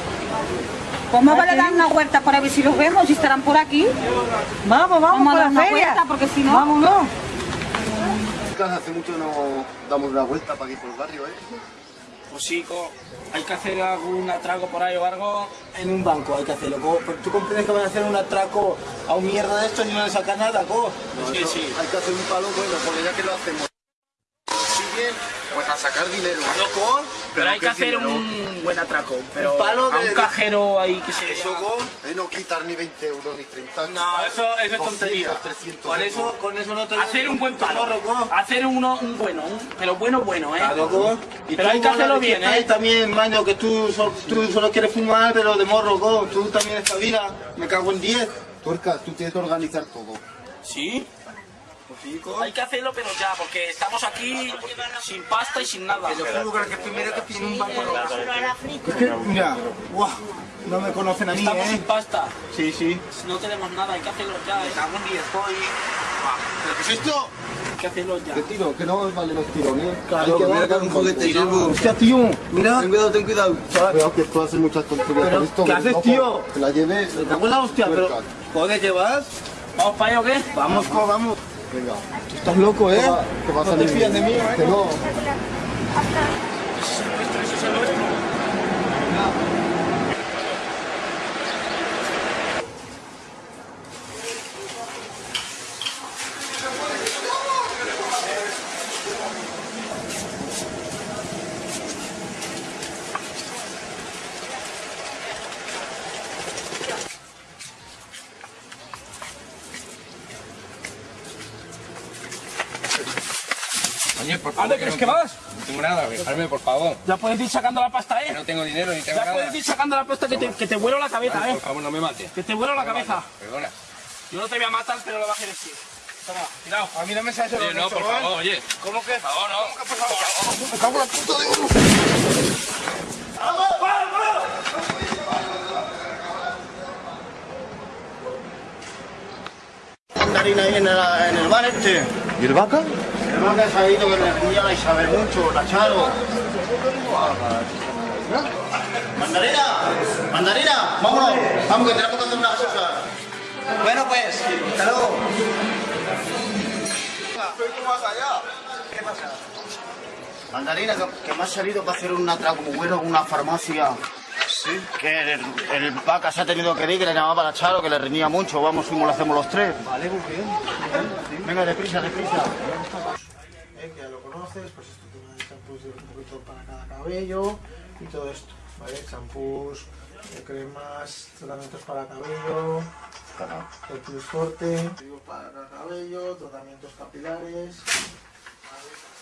Pues me vale dar una vuelta para ver si los vemos, si estarán por aquí. Vamos, vamos, Vamos a por dar la una feria. vuelta, porque si no... Vámonos. Hace mucho no damos una vuelta para aquí por el barrio, ¿eh? Pues sí, co, hay que hacer algún atraco por ahí o algo en un banco, hay que hacerlo. co. Pero ¿Tú comprendes que van a hacer un atraco a un mierda de esto y no le sacan nada, co? sí, sí. Hay que hacer un palo bueno, porque ya que lo hacemos. Pues a sacar dinero. Pero hay ¿qué que hacer dinero? un buen atraco. Pero Un palo a de- un cajero ahí que se... Eso, con, eh, no quitar ni 20 euros ni 30. No, eso, eso es tontería. 200, 300 Con eso, con eso no te Hacer un buen palo. Hacer uno, un bueno, un- pero bueno, bueno, ¿eh? Claro, co. Y Pero tú, hay que con hacerlo bien, ¿eh? también, maño, que tú, tú solo quieres fumar, pero de morro, co. Tú también espabilas. Me cago en 10. Tuerca, tú tienes que organizar todo. ¿Sí? Hay que hacerlo, pero ya, porque estamos aquí sin pasta y sin nada. Que yo juro que primero que tiene un banco Es que, mira, guau, no me conocen a mí, Estamos ¿eh? sin pasta. Sí, sí. No tenemos nada, hay que hacerlo ya. Estamos 10 hoy. ¿Pero qué es esto? Hay que hacerlo ya. ¿Qué tiro? Que no vale los tirones. Claro, Hay mira que un juguete. Silvo. Hostia, tío. Mira. Ten cuidado, ten cuidado. Cuidado que tú haces muchas tonterías con esto. ¿qué que haces, tío? Que la lleves. En la hostia, pero... ¿Joder, qué vas? ¿Vamos para allá o qué? Vamos, vamos. Venga. Tú estás loco, ¿eh? A No te salir fías de mí, ¿eh? Que no. Oye, por ¿A dónde crees que vas? No tengo nada, dejarme, por favor. Ya puedes ir sacando la pasta, ¿eh? No tengo dinero ni tengo Ya nada. puedes ir sacando la pasta que te, que te vuelo la cabeza, ¿eh? Por favor, no me mates. Que te vuelo la cabeza. Perdona. Yo no te voy a matar, pero lo vas a decir. Toma, cuidado. A mí no me sabes Oye, no, por favor, oye. ¿Cómo que? Por favor, no. Por favor. Me cago en la puta de ahí en el, en el bar este. ¿Y el vaca? El bar que se ha ido que le tenía la Isabel mucho, la Charo. Mandarina, mandarina, vámonos, vamos que tenemos que hacer unas cosas. Bueno pues, hasta luego. ¿Qué pasa? Mandarina, que, que me ha salido para hacer un atraco bueno en una farmacia. Sí. Que el, el vaca se ha tenido que ir, que le llamaba la Charo, que le reñía mucho. Vamos, fuimos, lo hacemos los tres. Vale, muy bien. Venga, deprisa, deprisa. Eh, que ya lo conoces, pues esto tiene champús de un poquito para cada cabello y todo esto, ¿vale? Champús, eh, cremas, tratamientos para cabello, el plus forte, para cada cabello, tratamientos capilares.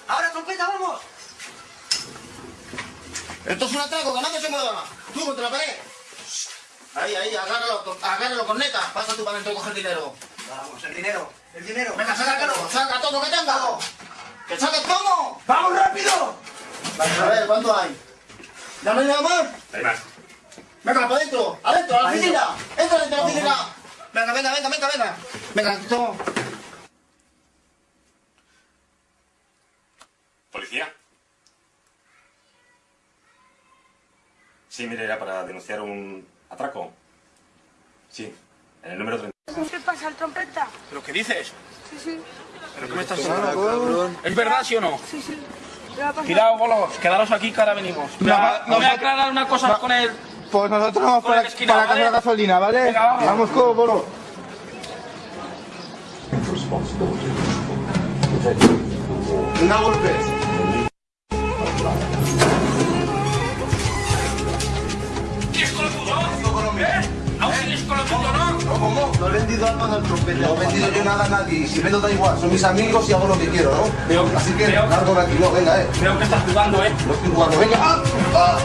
¡Ahora, trompeta, vamos! Esto es un atraco, que nadie se mueva. Tú contra la pared. Ahí, ahí, agárralo, agárralo con neta. Pasa tú para dentro y coge el dinero. Vamos, el dinero, el dinero. Venga, sácalo, saca todo lo que tenga. ¡Que saques todo! ¡Vamos rápido! A ver, ¿cuánto hay? ¿Ya no hay nada más? Hay más. Venga, para adentro, adentro, a la oficina. Entra dentro de la oficina. Venga, venga, venga, venga, venga. Venga, toma. ¿Policía? Sí, mire, era para denunciar un atraco. Sí, en el número 30. ¿Qué pasa, el trompeta? ¿Pero qué dices? Sí, sí. ¿Pero qué me estás hablando? ¿Es verdad, sí o no? Sí, sí. Cuidado, bolos, quedaros aquí que ahora venimos. No, No, no, voy a no. aclarar una cosa con él. Pues nosotros vamos para, la esquina, para ¿vale? casa de gasolina, ¿vale? Venga, vamos. Vamos, co, bolo. Una golpe. No? ¿Cómo? No he vendido armas al trompeta. No he vendido yo nada a nadie. Si vendo da igual, son mis amigos y hago lo que quiero, ¿no? Veo- Así que veo- largo de aquí, no, venga, eh. Veo que estás jugando, ¿eh? No estoy jugando, venga. ¡Ah! ¡Ah!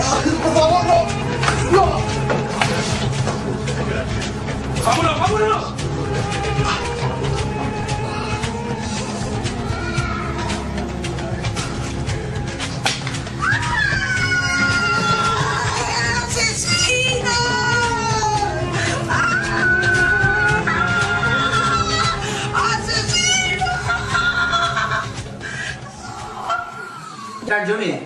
¡Ah! ¡Por favor, no! ¡No! ¡Vámonos, vámonos! Ya, Johnny,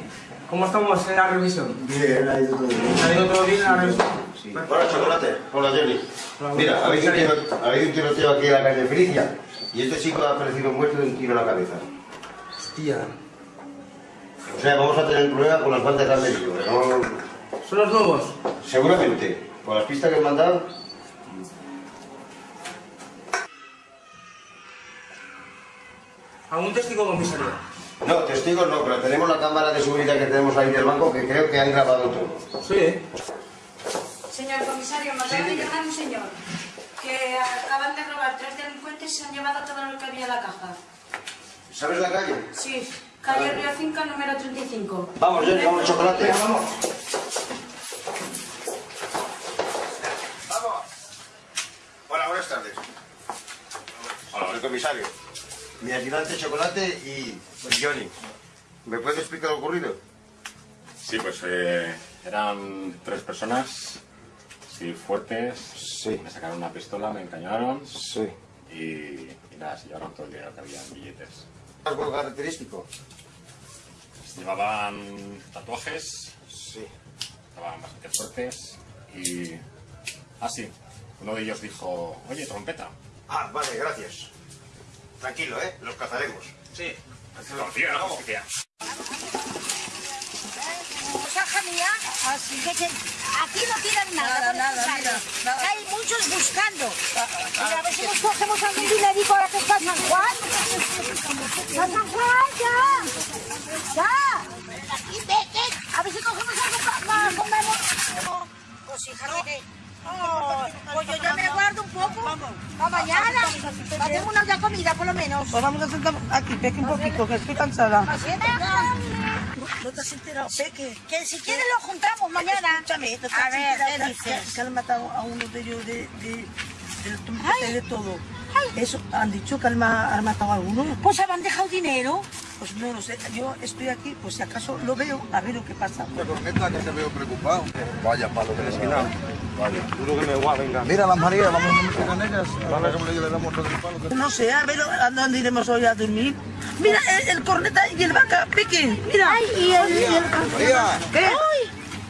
¿cómo estamos en la revisión? Bien, ha ido todo bien. ¿Ha ido todo bien en la revisión? Hola, chocolate. Hola, Johnny. Mira, habéis un, tiro, habéis un tiroteo aquí en la calle Felicia y este chico ha aparecido muerto de un tiro en la cabeza. Hostia. O sea, vamos a tener un problema con las bandas de Américo. ¿Son los nuevos? Seguramente. Con las pistas que han mandado, ¿Algún testigo comisario? No, testigos no, pero tenemos la cámara de seguridad que tenemos ahí del banco que creo que han grabado todo. Sí. Señor comisario, me acaba de llamar un señor que acaban de robar tres delincuentes y se han llevado todo lo que había en la caja. ¿Sabes la calle? Sí, calle Río 5, número 35. Vamos, Johnny, vamos, chocolate. Vamos. Hola, buenas tardes. Hola, soy comisario. Mi ayudante Chocolate y Johnny. ¿Me puede explicar lo ocurrido? Sí, pues eh, eran tres personas, sí, fuertes. Sí. Me sacaron una pistola, me encañaron. Sí. Y, y nada, se llevaron todo el dinero que había en billetes. ¿Algo característico? Llevaban tatuajes. Sí. Estaban bastante fuertes. Y. Ah, sí. Uno de ellos dijo: Oye, trompeta. Ah, vale, gracias. Tranquilo, ¿eh? Los cazaremos. Sí. Confía en la justicia. Así que, aquí no tiran nada. Nada, nada, mira, nada. Hay muchos buscando. Mira, a ver si nos cogemos algún dinerico ahora que está San Juan. ¡Va San Juan, ya! ¡Ya! A ver si cogemos algo para pa, comemos. Pues hija. Oh, pues yo ya me guardo un poco para mañana. Tener una ya comida, por lo menos. Pues vamos a sentar aquí, Peque, un poquito, que estoy cansada. ¿No te has enterado, Peque? Que si quieres lo juntamos mañana. Escúchame, ¿no te A has ver, enterado ¿qué que- han matado a uno de ellos de, de, y de todo. Eso, han dicho que han, ma- han matado a alguno. Pues han dejado dinero. Pues no lo sé, yo estoy aquí, pues si acaso lo veo, a ver lo que pasa. Corneta, que te veo preocupado. Vaya palo de esquina. Vale, duro que me guau, venga. Mira las Marías, vamos a meter con ellas. Ahora que le damos todo el palo. No sé, a ver a dónde iremos hoy a dormir. Mira, el, el corneta y el vaca, Peque, mira. Ay, y el... y el- María, ¿Qué?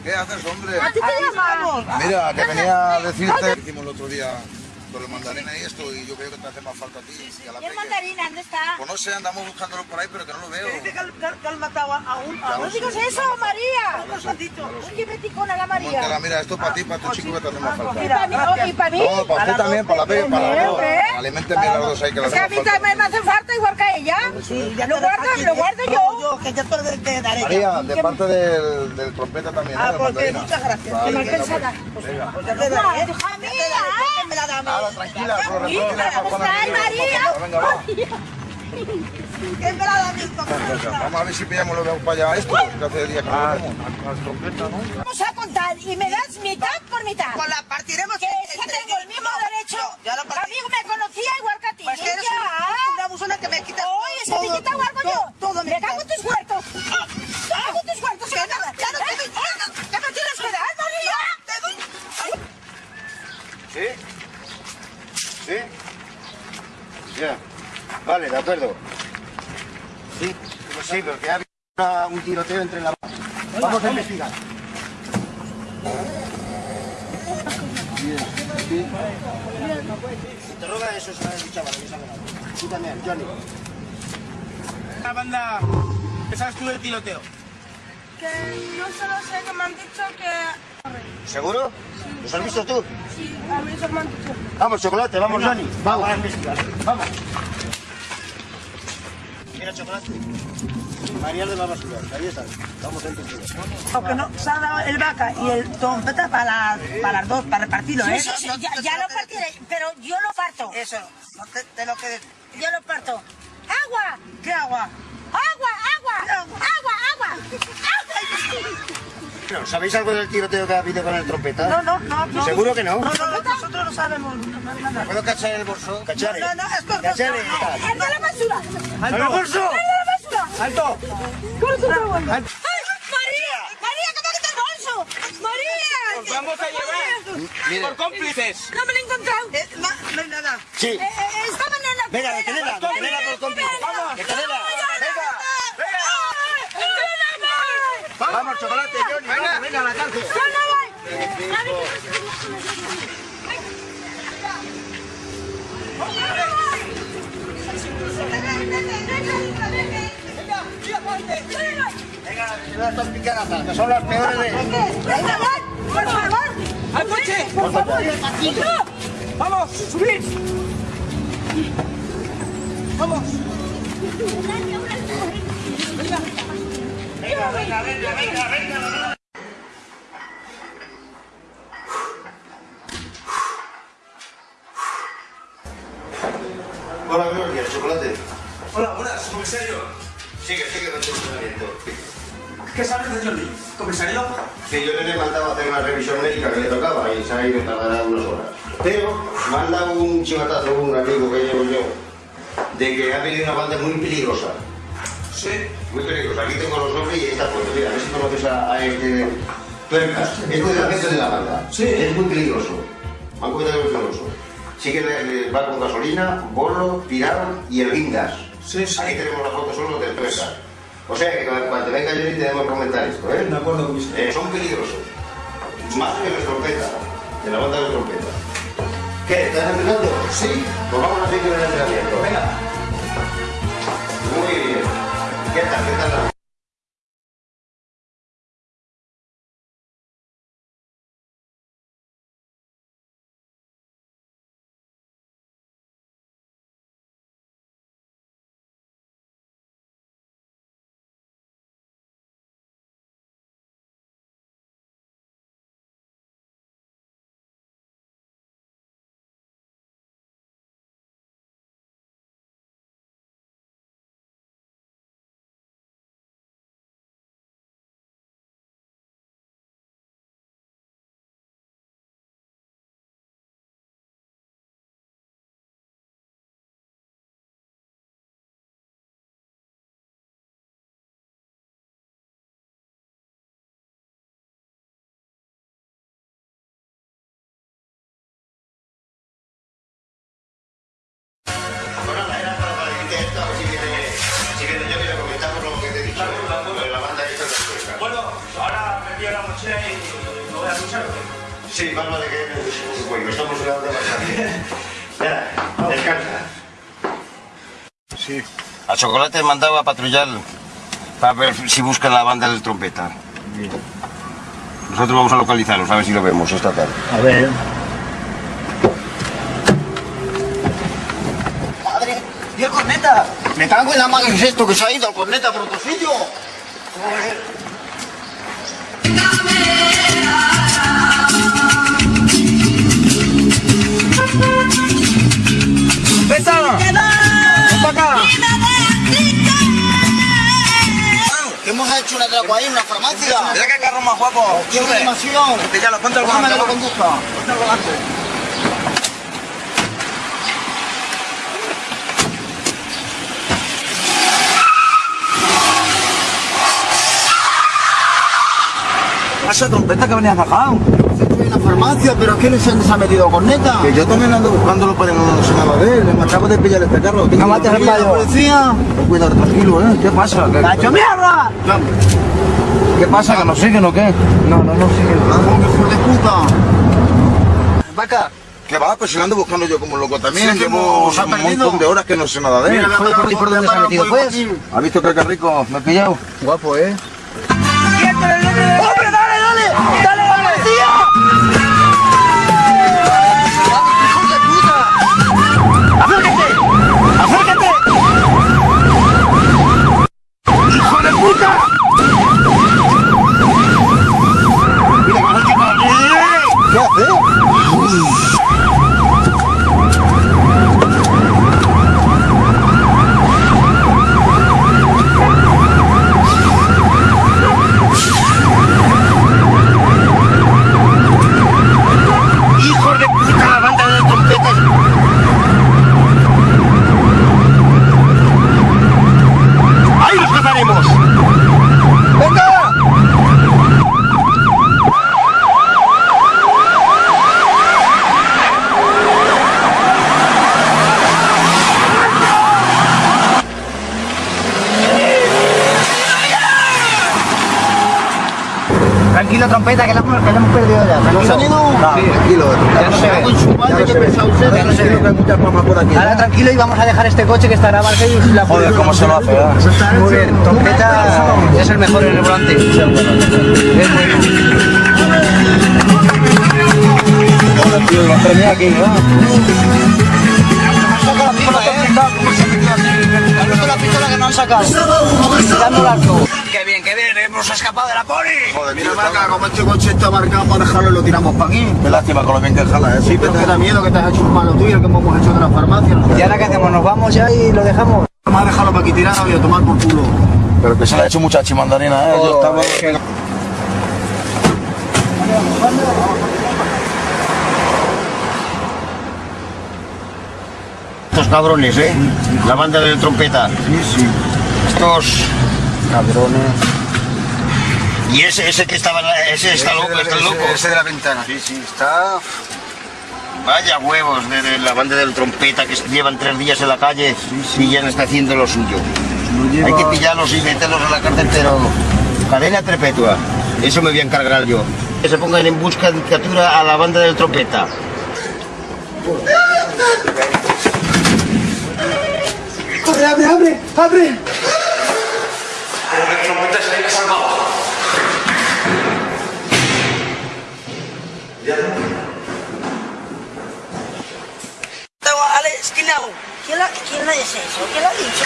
¿qué haces, hombre? ¿A ti te llamas? Mira, que venía a decirte... Hicimos el otro día con el mandarina y esto, y yo creo que te hace más falta a ti y a la ¿Y el mandarina dónde está? Pues no sé, andamos buscándolo por ahí, pero que no lo veo. Que dice que, que que han matado a, a un... A No digas eso, María. un ratito. Oye, beticona la María. mira, esto para ti, para tu chico que te hace más falta. Y para mí, y para mí. No, para usted también, para la P, para las dos. ¿Qué? Alimenten bien las dos ahí que Es las que a hacemos mí también me hace falta igual que a ella. Sí, ya Lo guardo, lo ¿eh? guardo yo. yo, que ya te, te daré. María, de parte del, trompeta también, ¿eh? Ah, del porque muchas gracias. Qué mal pensada. pues. Pues ya te daré. Hija Ya te mía. Me la da a mí. Ahora, tranquila, con los Hija, refugios, ¿cómo con la estás, niña, María? Me la. Vamos a ver si pillamos lo vemos para allá esto, que hace días que no lo vemos. Vamos a contar y me das mitad por mitad. Pues la partiremos Que tengo el mismo derecho. Ya lo A mí me conocía igual que a ti. Pues que eres Ya. una, abusona que me quita Oye, ¿se te quita algo yo? Todo me Me cago en tus huertos. Me cago en tus huertos. Que no, ya no te doy- ¿Qué me tienes que dar, María? ¿Sí? ¿Sí? Ya. Vale, de acuerdo. Sí, pues sí, porque ha habido una- un tiroteo entre la... Vamos a investigar. Interroga a esos chavales, chavales. Tú también, Johnny. La banda... ¿Qué sabes tú del tiroteo? Que no solo sé que me han dicho que... ¿Seguro? ¿Los has visto tú? A. Vamos, chocolate, vamos. Johnny. Vamos a. Vamos. Mira, chocolate. María de la basura. Ahí está. Vamos a investigar. Aunque no se ha dado el vaca y el trompeta para, las- para las dos, para repartirlo, Sí, ¿eh? sí, sí, ya, ya lo partiré, pero yo lo parto. Eso, no te, te lo quedes. Yo lo parto. ¡Agua! ¿Qué agua? ¡Agua, agua! ¡Agua, agua! *laughs* Bueno, ¿Sabéis algo del tiroteo que ha habido con el trompeta? No, no, no. no. ¿Seguro que no? No, no, no, nosotros no sabemos. ¿Puedo cachar el bolso? ¿Cachare? No, no, esto no. ¿Cachare? ¡El de la basura! ¡Alto! ¡El bolso! ¡El de la basura! ¡Alto! ¡Ay, María! ¡María, que me quita el bolso! ¡María! ¡Os vamos a llevar! Mire. ¡Por cómplices! ¡No me lo he encontrado! Eh, hay nada. Sí. Eh, eh, estaba en la Venga, detenela, detenela por cómplice. Venga, Detenela. venga, Venga. ¡Ay, ayuda! Vamos, chocolate, Johnny. Venga, venga a la cárcel. Venga, estas picaratas, que son las peores de... ¡Por favor! ¡Al coche! ¡Por favor! ¡Vamos, subid! ¡Vamos! Venga, venga, venga, venga, venga. Hola, buenos días, chocolate. Hola, buenas, comisario. Sigue, sigue con tu entrenamiento. ¿Qué sabes de Johnny? ¿Comisario? Que yo le he mandado a hacer una revisión médica que le tocaba y se ha ido tardará unas horas. Pero me han dado un chivatazo un amigo que llevo yo de que ha venido una banda muy peligrosa. Sí. Muy peligrosa. Aquí tengo los nombres y ahí está puesto. Mira, a ver si conoces a, a este... Tuercas. Es jefe de la banda. Sí. Es muy peligroso. Me han comentado que es peligroso. Sí que le- le va con gasolina, bolo, tirado y el guindas. Sí, sí. Ahí tenemos la foto solo del Tuercas. O sea que cuando cuando venga Johnny tenemos que comentar esto, ¿eh? De acuerdo, comisario. Eh, son peligrosos. Más que los trompetas, de la banda de trompeta. ¿Qué? ¿Estás entrenando? Sí. Pues vamos a seguir el entrenamiento. Venga. Muy bien. ¿Qué tal? Sí. A Chocolate mandaba a patrullar para ver si buscan la banda del trompeta. Nosotros vamos a localizarlos, a ver si lo vemos esta tarde. A ver. ¡Madre! ¡Y el corneta! ¡Me cago en la madre! ¿Qué es esto que se ha ido el corneta por otro hemos hecho un atraco ahí en una farmacia. Mira qué carro más guapo. ¡Qué Sube. animación! Que ya lo ponte que volante. lo conduzca. Ponte al volante. Esa trompeta que. En la farmacia, pero ¿qué les han- se ha metido corneta? Que yo también ando buscándolo para no se me va a ver. Me acabo de pillar este carro. No al Mira, payo. policía. Cuidado, tranquilo, ¿eh? ¿Qué pasa? ¿Qué, ¡La hecho mierda! ¿Qué pasa? ¿Que nos siguen o qué? No, no nos siguen. ¡Hijo de puta! Vaca. ¿Qué va? Pues si lo ando buscando yo como loco también. Sí, Llevo ha un perdido. montón de horas que no sé nada de él. Mira, Joder, ¿por, por dónde se ha metido, pues? ¿Has visto que qué rico? ¿Me he pillado? Guapo, ¿eh? ¡Hijo de puta! ¿Qué hace? ¡Hijos de puta! La banda de trompetas. ¡Ahí los cazaremos! Tranquilo, trompeta, que la hemos, que la hemos perdido ya. ¿Se nos han ido? No, Sí, tranquilo. Ya no se ve. Con su madre, qué pesado usted. Ya no se ve. Hay muchas por aquí. Ahora tranquilo y vamos a dejar este coche que estará Barcelona y la Joder, cómo se lo hace. Muy bien, trompeta es el mejor en el volante. Es bueno. Ahora, tío, lo han premiado aquí, ¿no? la pistola que no han sacado. Tirando el arco. Bien, hemos escapado de la poli. Joder, mira, marca, como este coche está marcado, vamos a dejarlo y lo tiramos para aquí. Qué lástima con lo bien que jala, ¿eh? Sí, pero te da miedo que te has hecho un malo tuyo, que hemos hecho de la farmacia. ¿Y ahora qué hacemos? ¿Nos vamos ya y lo dejamos? Vamos a dejarlo para aquí tirado y a tomar por culo. Pero que se le ha hecho mucha chimandarina, ¿eh? Yo estaba... Estos cabrones, ¿eh? La banda de trompeta. Sí, sí. Estos... Cabrones. Y ese, ese que estaba, ese está loco, está loco. Ese de la ventana. Sí, sí, está... Vaya huevos de, de la banda del trompeta que llevan tres días en la calle y ya no está haciendo lo suyo. Hay que pillarlos y meterlos a la cárcel, pero cadena perpetua. Eso me voy a encargar yo. Que se pongan en busca de captura a la banda del trompeta. Abre, abre, abre, abre. ¿Quién, la, ¿Quién lo es eso? ¿Quién lo ha dicho?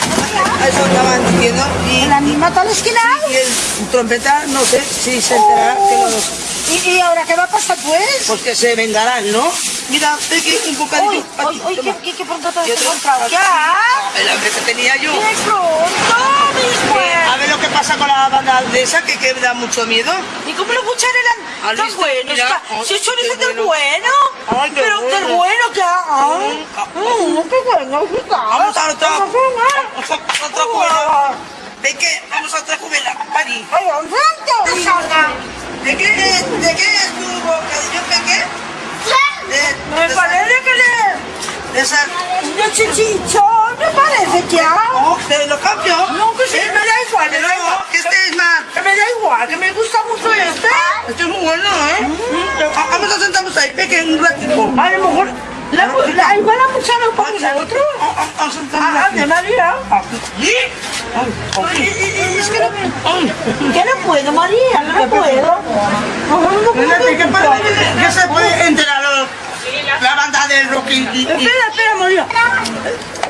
Eso estaban diciendo. Y ¿El animal al esquinado? y el trompeta, no sé si se enterará que los... ¿Y, ¿Y ahora qué va a pasar pues? Pues que se vengarán, ¿no? Mira, que un bocadillo. Uy, pa' uy, ti, uy, toma. qué, qué, qué pronto te has encontrado. ¿Ya? El hambre que tenía yo. ¡Qué pronto, mi Eh, a ver lo que pasa con la banda de esa, que, que da mucho miedo. ¿Y cómo los buchares ¿Has eran tan visto? buenos? Ay, Si del bueno. bueno. Ay, qué Pero del bueno. bueno que hay. Mm, qué bueno, qué Vamos a otra. Vamos Vamos a otra cubela. ¿De qué? Vamos a otra cubela. Pari. ¡Ay! ¿De qué, de qué es tu bocadillo? ¿De qué? De, Me de parece que le... esa- De esa... De chichichón, me parece que hay. No, te lo cambio. No, que sí, me da igual, me da igual. No, que este es más. Que me da igual, que me gusta mucho este. Este es muy bueno, ¿eh? Ah, Vamos a sentarnos ahí, peque, un ratito. A lo mejor... La, la, igual la muchacha para nosotros. Ah, de María. Y Es que no, que no puedo, María, no puedo. Que para que se puede enterar la banda del rock y... y- Espera, espera, María.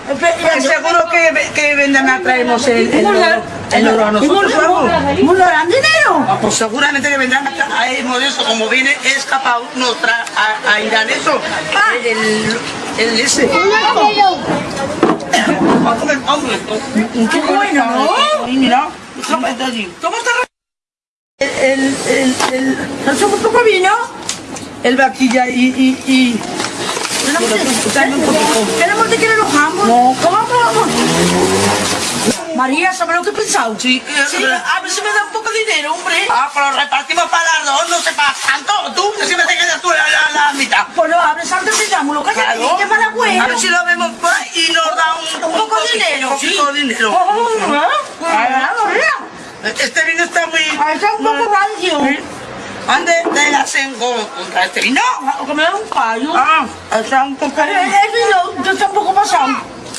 Pues seguro que, que vendrán a traernos el, el, oro, el oro a nosotros. ¿Cómo lo harán dinero? Ah, Pues seguramente que vendrán a traernos eso, como viene escapado, nos trae a, a Irán eso. El, el, el ese. Qué bueno, mira. ¿Cómo está? El, el, el, el, ¿no somos poco vino? El vaquilla y... y, y... Tenemos de que le enojamos. No, ¿cómo vamos? María, ¿sabes lo que he pensado? Sí, Sí, a ver si me da un poco de dinero, hombre. Ah, lo repartimos para las dos, no sepas tanto. Tú, que siempre te quedas tú la, la, la mitad. Pues no, abres antes y llamo, lo que Claro. que para bueno. A ver si lo vemos por ahí y nos da un, Un poco de dinero, Un poquito de dinero. Ah, María. Este vino está muy... Ah, está un poco rancio. ¿Dónde te la hacen contra este vino? Que me da un callo. Ah, está un poco... El vino, yo está un poco pasado.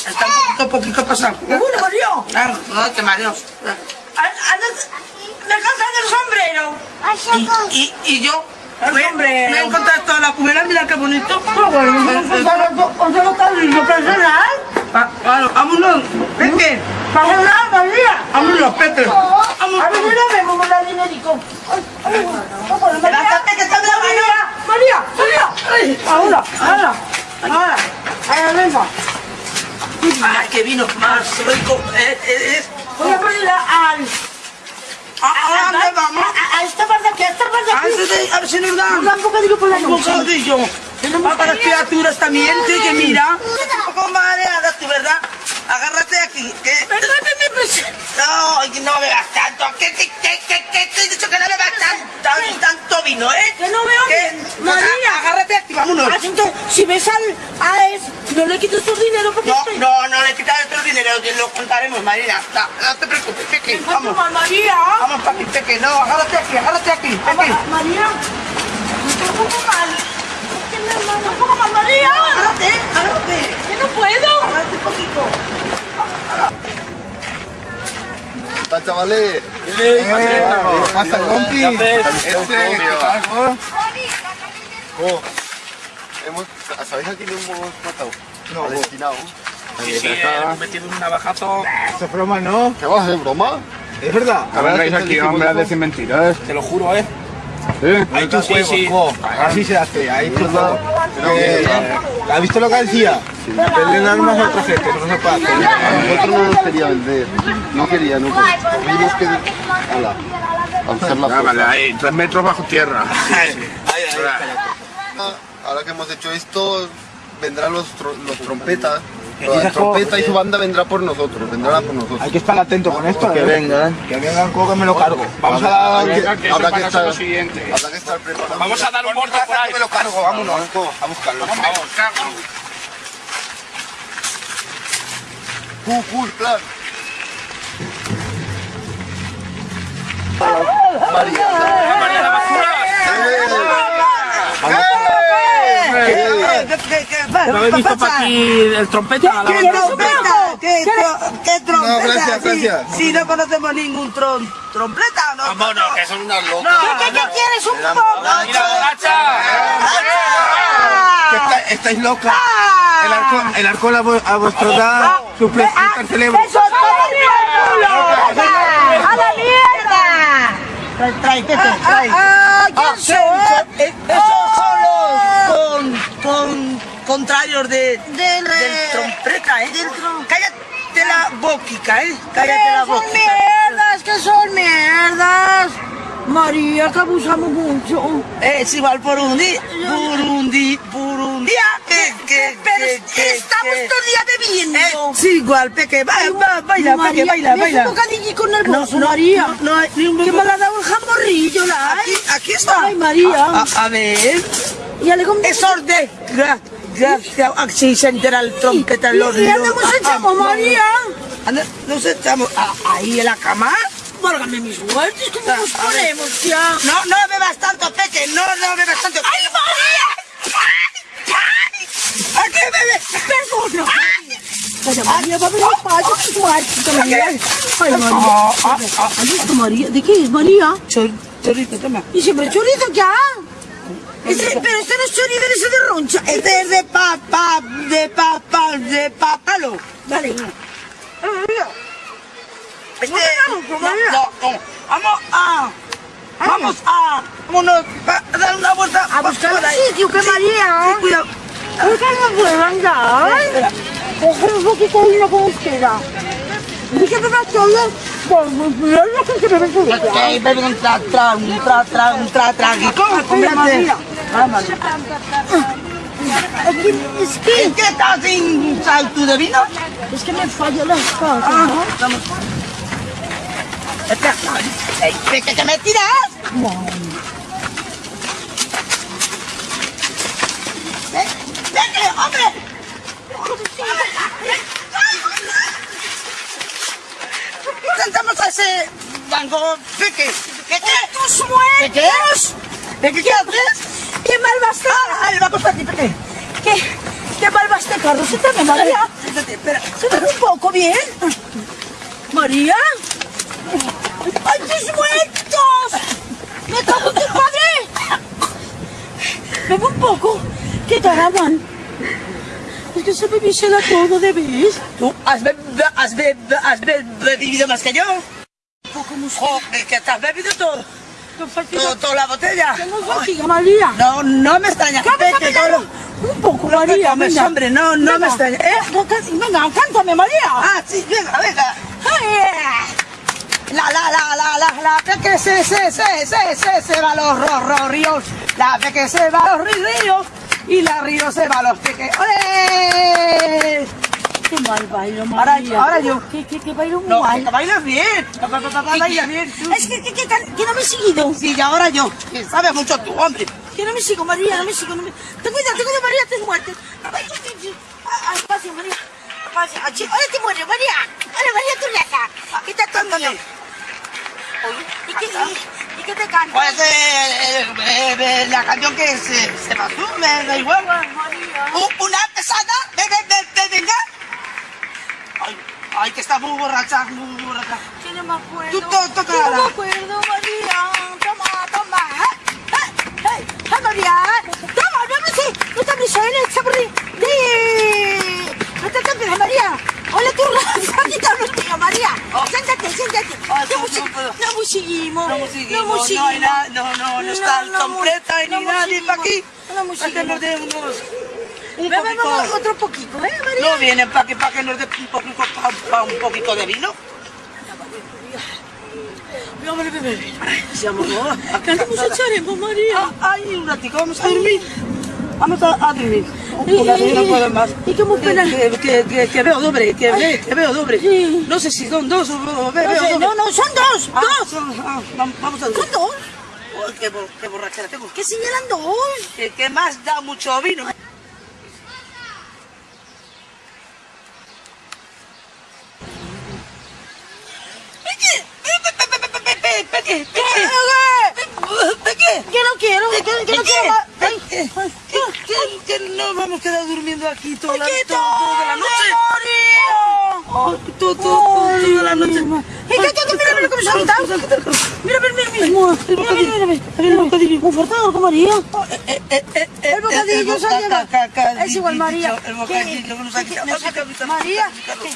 Está un poquito, poquito pasado. Bueno, María. Ah, no te mareos. Me cansan el sombrero. Y, y, y yo... El me, he encontrado toda la cubera, mira qué bonito. Lindo personal. Claro, vámonos. Pasa nada, María. vámonos, Pepe. A ver si lo vemos con la dinerico. Que está la María, María, María. Ahora, ahora, ahora. Ahí venga. Ay, qué vino más rico. Eh, eh, es... Voy a poner al... ¿A dónde vamos? A, a esta parte aquí, a esta parte A aquí. ver si- a ver si nos dan. Nos dan un bocadillo por la Un bocadillo. Va para las criaturas también, que mira. Un poco mareada tú, ¿verdad? Agárrate aquí. ¿Qué? Perdóname, pues. No, no veas tanto. ¿Qué, qué, qué, qué, qué te he dicho que no le veas tanto, tanto vino, eh? Que no veo ¿Qué? María. Agárrate aquí, vámonos. Ah, Asunto, si ves al AES, no le quites tu dinero porque... No, no, no le quitas tu dinero, lo contaremos, María. No, te preocupes, Peque, vamos. Mal, María. Vamos, papi, Peque, no, agárrate aquí, agárrate aquí, Peque. María, un poco mal. ¡Como con María! ¡Agárrate! ¡Agárrate! ¡Que no puedo! ¡Agárrate un poquito! ¡Está chavales! ¡Eh! ¿Qué pasa, compi? ¿Este? ¿Qué ¿Sabéis aquí lo hemos matado? No. destinado. Sí, sí, metido un navajazo. Eso es broma, ¿no? ¿Qué vas, es broma? Es verdad. A ver, aquí, hombre, a decir mentiras. Te lo juro, ¿eh? ¿Eh? Ahí tú tus sí, sí. Así se hace, ahí huevo. Eh, ¿Has visto lo que decía? Venden armas a otra gente, no se puede hacer. A nosotros no nos quería vender. No quería, no. Tuvimos que... Ala, a buscar la Ah, vale, ahí, tres metros bajo tierra. *laughs* Ah, Ahora que hemos hecho esto, vendrán los, tro- los trompetas. Que La trompeta y su banda vendrá por nosotros, vendrán a por nosotros. Hay que estar atento con esto, Que ¿eh? vengan. Que vengan, co, que me lo cargo. Vamos a dar... Habrá que- que habrá estar- lo siguiente. habrá que estar preparados. Vamos a dar un muerto por ahí. me lo cargo, vámonos, a buscarlo. Vamos, cago. Cool, cool, plan. María. María la basura. No he visto para aquí el trompeta. ¿Qué trompeta? ¿Qué, tro- qué trompeta? No, gracias, Si- gracias. Si no conocemos ningún tron, trompeta, ¿no? Vámonos, que son unas locas. ¿Qué, quieres? ¿Un poco? Mira, borracha. Está- estáis locas. El alcohol, el alcohol a, vu- a vuestro edad suplica el cerebro. ¡Eso es ¡A la mierda! Trae, Pepe, trae. Ah, ¿quién Ah, soy? eh, Esos son los con, con, contrarios de, Del- del trompeta, ¿eh? del trom- Cállate la boquica, ¿eh? Cállate la ¡Que son mierdas! ¡Que son mierdas! María, que abusamos mucho. Es igual por un día, por un día, por un día. Que, que, Pero que, estamos todo el día bebiendo. Eh, sí, igual, Peque, baila, baila, baila, María, baila, baila. hace un bocadillico nervioso, No, no, María. no, no ni un Que me la ha dado el jamborrillo, la Aquí, aquí está. Ay, María. A, a- a ver. Le compré. Esos entera el trompeta los ¿Y dónde nos echamos, María? Nos echamos ahí en la cama. Válgame mis muertos, ¿cómo nos ponemos ya? No, no bebas tanto, Peque, no, no bebas tanto. ¡Ay, María! ¿A qué bebes? Perdona. María, va a payo con tu artista, María. Ay, María. Ay, María. ¿De qué es, María? Chor- Chorrito, toma. ¿Y siempre chorizo ya? Este, pero este no es chorizo, ese de roncha. Este es de papá, de papá, de papalo. Dale. Este, vamos, no, María? no, no. Vamos a, vamos a, vámonos a dar una vuelta A buscar por un ahí. sitio, que María. Sí, cuidado. ¿Por qué no puedo andar? Coger un poquito de vino como quiera. Dije que me todo. Pues, mira lo que se bebe todo. Ok, bebe un tra, tra, un tra, tra, un tra, traguito. Mira, María. Vamos. Es que, es que, ¿Qué estás sin salto de vino? es que me falla las cosas, Ah, ¿no? vamos. Espera, ey, Peque, que me tiras. Ve- Peque, hombre. Sentamos a ese banco, Peque. Peque. ¡Tus Peque. muertos! Peque, ¿qué haces? ¡Qué mal va a estar! El banco es para ti, Peque. ¿Qué, qué mal va este carro? Siéntame, María. Siéntate, espera. Siéntate un poco, bien. María. ¡Ay, tus muertos! ¡Me cago en tu padre! Bebe un poco. ¿Qué tal, Aman? Es que se bebísela todo, ¿debes? ¿Tú has, be- has, has be- bebido más que yo? Jo, es que has bebido todo. Todo, toda la botella. Tengo fatiga, María. No, no me extraña. Un poco, No te María. comes, venga. hombre, no, no me Venga. extraña. ¿Eh? Venga, cántame, María. Ah, sí, venga, venga. Ay, La, la, la, la, la, la, peque se, se, se, se, se, se va a los ro, ro, ríos. La peque se va a los ríos. Y la río se va a los peques. Qué mal bailo, Ahora, María. ahora yo. ¿Qué, qué, qué bailo muy No, mal? que bailas bien. Pa, pa, pa, pa, ¿Qué- Bailas qué- bien. tú. Es que, que, que, que no me he seguido. Sí, y ahora yo. Que sabes mucho tú, hombre. Que no me sigo, María, no me sigo. No me... Ten cuidado, ten cuidado, María, te muertes. Ay. Ah, ah, Espacio, María. Espacio. Ah, Ahora te mueres, María. Ahora, María, tú raza. ¿Qué. ¿Y qué, y, y qué te canto? Pues eh, eh, eh, la canción que se, se me da igual. María. U- Una pesada, ve, venga. Ay, Ay, que está muy borracha, muy borracha. Que no me acuerdo. Tú to- toca Que no me acuerdo, María. Toma, toma. ¡Eh, eh, eh! ¡Eh, María! ¡Toma, no me sé! ¡No te abres él, chaburri! ¡De! ¡No te tapes, María! ¡Hola, tú, *laughs* Raquita, no mío, María! ¡Siéntate, siéntate! No musi- no. No musiquimos, no nada, no, no, no está no ni nadie para aquí. No Para Un ve, poquito... vamos, otro poquito, ¿eh, María? No vienen para que, para que nos dé un poquito, pa- un poquito de vino. Vamos, bebe, bebe. Seamos dos. ¿Cuánto nos echaremos, María? Ay, un ratico, vamos a dormir. Vamos a, a dormir. Porque no puedo más. ¿Y cómo espera? Que, que, que, que veo doble, que, ve, que veo doble. No sé si son dos o o- ve- No veo sé, doble. no, no, son dos, Ah, dos. son- ah, vam- vamos a dormir. ¿Son dos? Uy, qué, qué borrachera tengo. ¿Qué señalan dos? Que, que más da mucho vino. Quiero, que, que no quiero que, que no vamos a quedar durmiendo aquí toda la, toda, noche. Oh, tú, toda la noche. ¡Eh, mira, mira cómo! Mira, mira, mira. Mira, mira, mira, el bocadillo. Muy fuerte, ¿no, María? El bocadillo, se ha llevado. Es igual, María. El bocadillo, ¿Qué- María, ¿qué?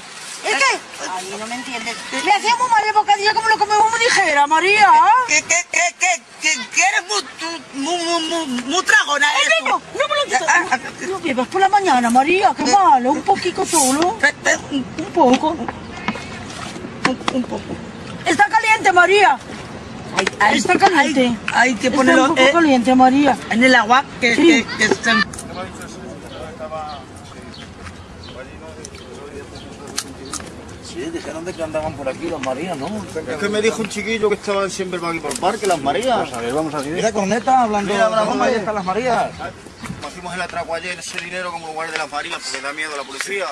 ¿Es que? Ay, no me entiendes. Le hacíamos mal el bocadillo como lo comemos muy ligera, María. Que, que, que, que, que eres muy, muy, muy, muy, tragona. ¡Eh, tú. niño! ¡No me lo! Lo bebas por la mañana, María. Qué malo. Un poquito solo. Un poco. Un poco. Está caliente, María. Está caliente. Hay, que Está ponerlo un poco eh, caliente, María. en el agua que, que, que Sí, dijeron de que andaban por aquí los Marías, ¿no? Es que me dijo un chiquillo que estaban siempre por aquí por el parque, las Marías. Vamos a ver, vamos a ver. Mira, corneta, hablando Mira, cómo ahí están las Marías. Hicimos el atraco ayer, ese dinero como lugar de las Marías, porque da miedo a la policía.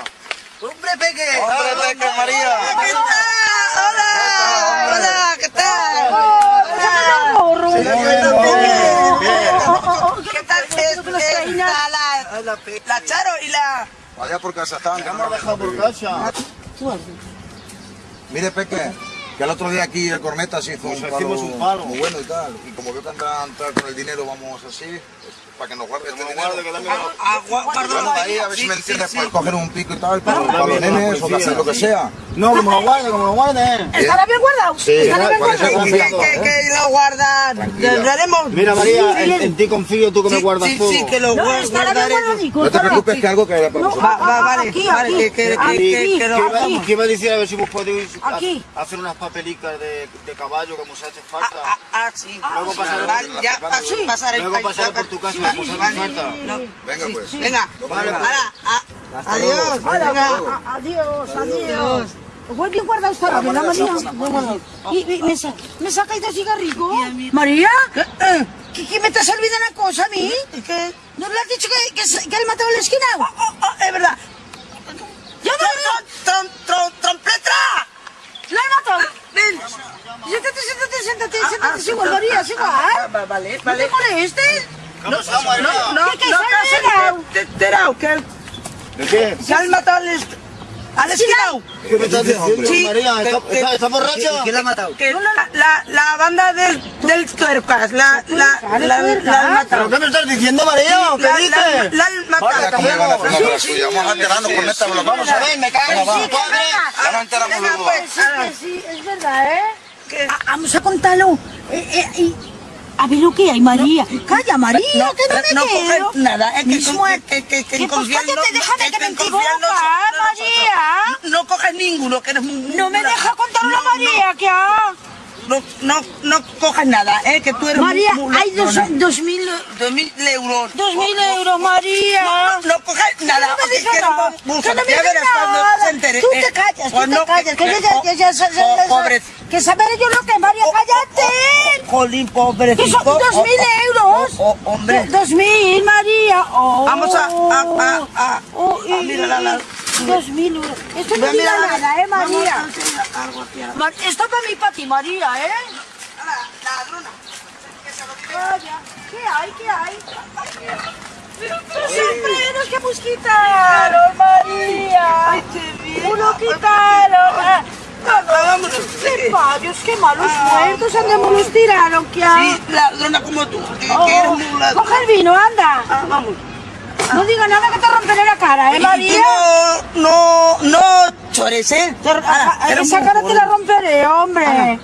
¡Hombre, Peque! ¡Hombre, Peque, María! ¿Qué tal? ¡Hola! ¡Hola! ¿Qué tal? ¡Hola! ¿Qué tal? Es, Con las es caínas. la, Charo y la... Allá por casa. Ya hemos dejado por casa. Mire, Peque, que el otro día aquí el Corneta se hizo un palo, un palo. muy bueno y tal. Y como veo que andan tal con el dinero, vamos así, pues, para que nos guarde este dinero. guarde, que da miedo. Ah, gua- guarda Bueno, ahí. a ver si Sí, me sí, entiendes, sí. para coger un pico y tal, para, los nenes o hacer lo que sea. No, como lo guarde, como lo guarde. ¿Estará bien guardado? Sí, ¿Estará bien guardado? Que, que, que lo guardan. Mira, María, Sí, en, sí, en ti confío, tú que me sí, guardas sí, todo. Sí, que lo guardaré. No te preocupes que algo caerá para No, nosotros. Va, va, vale, Aquí, vale, aquí, que, que, que, que, que ¿Qué iba, a decir? A ver si vos podéis hacer unas papelicas de, de caballo como se hace falta. Ah, ah, sí. Luego pasaré- Vale, ya, Vale, sí, pasaré Luego pasaré por tu casa, Vale. No, Venga, pues. Venga, Vale, adiós. Venga. Adiós, adiós. Pues bien guardado está, ¿verdad, María? Y, y me, sa me dos cigarricos. María, ¿qué, qué me te has olvidado una cosa a mí? ¿Qué? ¿No le has dicho que, que, que él mató? Oh, oh, oh, es verdad. ¡Ya Trom, trom, trom, ¡Trompeta! ¡Lo he matado! Ven. Siéntate, siéntate, siéntate, Ah, siéntate, ah, es igual, ah, María, es ah, igual. ah, va- Vale, ¿No vale. te molestes? ¿Qué ha pasado, María? No, no, ¿Qué, qué, no, se te he enterado que, ¿De qué? que han matado al, est- al esquinao. ¿Qué me estás diciendo, Sí, María? ¿Está, está, está borracha? ¿Quién la ha matado? Que la, la, la banda del, del tuercas, la, la, la, la, la han matado. ¿Pero qué me estás diciendo, María? La- ¿Qué la- dices? La han matado. ¿cómo le van a hacer una Sí? Vamos a enterarnos con esta Vamos a ver, me cago en Vamos, su padre. Ya nos enteramos luego. pues, Sí, que sí, es verdad, ¿eh? Ah, Vamos a contarlo. Eh, eh, a ver lo que hay, María. Calla, María, no, que no me no quiero. nada, es que, Mis con- que, que, que Que pues cállate, no- déjame que me confiar equivoca, nosotros- María. No, no coges ninguno, que eres muy... No me deja contarlo, No, María, que ha... No, no, no coges nada, eh, que tú eres María, muy... hay dos, mil... Dos mil euros. Dos mil euros, María. No, no coges nada. no me digas nada. Que no me digas nada. se entere. Tú eh, te callas, tú te callas. Que eh, yo ya, ya, ya, ya, po- ya- pobre- Que saber yo lo que, María, cállate. Jolín, Que pobrecito. son dos Oh, mil oh, euros. oh, oh, hombre. Dos mil, María. Oh. Vamos a- a- a- a- Dos mil euros. Esto no a diga mirar a la- nada, ¿eh, María? Esto para mí y para ti, María, ¿eh? la ladrona. Vaya, ¿qué hay? ¿Qué hay? Pero siempre nos que busquitar, María. Ay, qué bien. Uno quitaron. ¡Qué payos, qué malos muertos! ¡Andamos los tiraron, ¿qué Sí, ladrona como tú, que, Oh, que eres muy ladrona. Coge el vino, anda. Ah, vamos. No diga nada que te romperé la cara, ¿eh, María? No, no, no chores, ¿eh? Ah, Ahora, Esa cara te la romperé, hombre.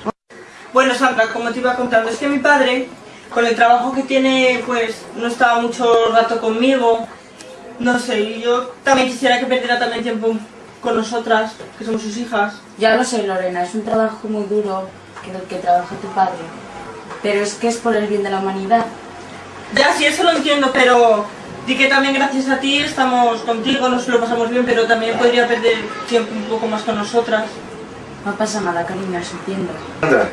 Bueno, Sandra, como te iba contando, es que mi padre, con el trabajo que tiene, pues no estaba mucho rato conmigo. No sé, y yo también quisiera que perdiera también tiempo con nosotras, que somos sus hijas. Ya lo sé, Lorena, es un trabajo muy duro que el que trabaja tu padre. Pero es que es por el bien de la humanidad. Ya, sí, eso lo entiendo, pero di que también gracias a ti estamos contigo, nos lo pasamos bien, pero también podría perder tiempo un poco más con nosotras. No pasa nada, cariño, os entiendo. Sandra.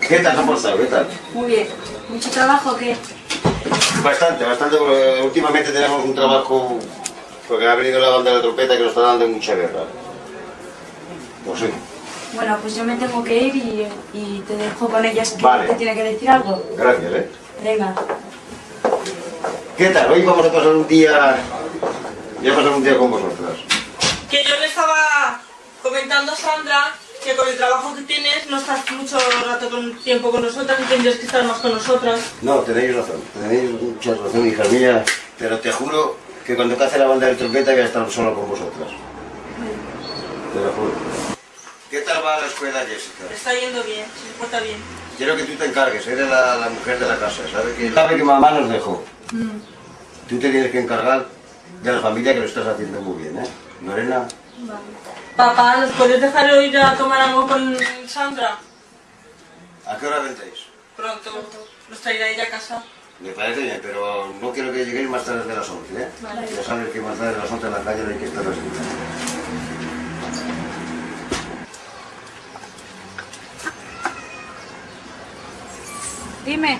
¿Qué tal se ha portado? ¿Qué tal? Muy bien. ¿Mucho trabajo o qué? Bastante, bastante, porque últimamente tenemos un trabajo, porque ha venido la banda de trompeta que nos está dando mucha guerra. Pues sí. Bueno, pues yo me tengo que ir y, y te dejo con ellas que Vale. te tiene que decir algo. Gracias, ¿eh? Venga. ¿Qué tal? Hoy vamos a pasar un día... Voy a pasar un día con vosotras. Que yo le estaba comentando a Sandra que con el trabajo que tienes no estás mucho rato con tiempo con nosotras y tendrías que estar más con nosotras. No, tenéis razón, tenéis mucha razón, hija mía, pero te juro que cuando cace la banda de trompeta voy a estar solo con vosotras. Te lo juro. ¿Qué tal va la escuela, Jessica? Está yendo bien, se porta bien. Quiero que tú te encargues, eres la, la mujer de la casa, ¿sabes? Que, sabe que mamá nos dejó. Tú te tienes que encargar de la familia que lo estás haciendo muy bien, ¿eh? Lorena, Papá, ¿nos puedes dejar ir a tomar algo con Sandra? ¿a qué hora vendréis? Pronto. ¿Nos traerá ella a casa? Me parece bien, pero no quiero que lleguéis más tarde de las 11, ¿eh? Vale. Ya sabes que más tarde de las 11 en la calle no hay que estar así. Dime.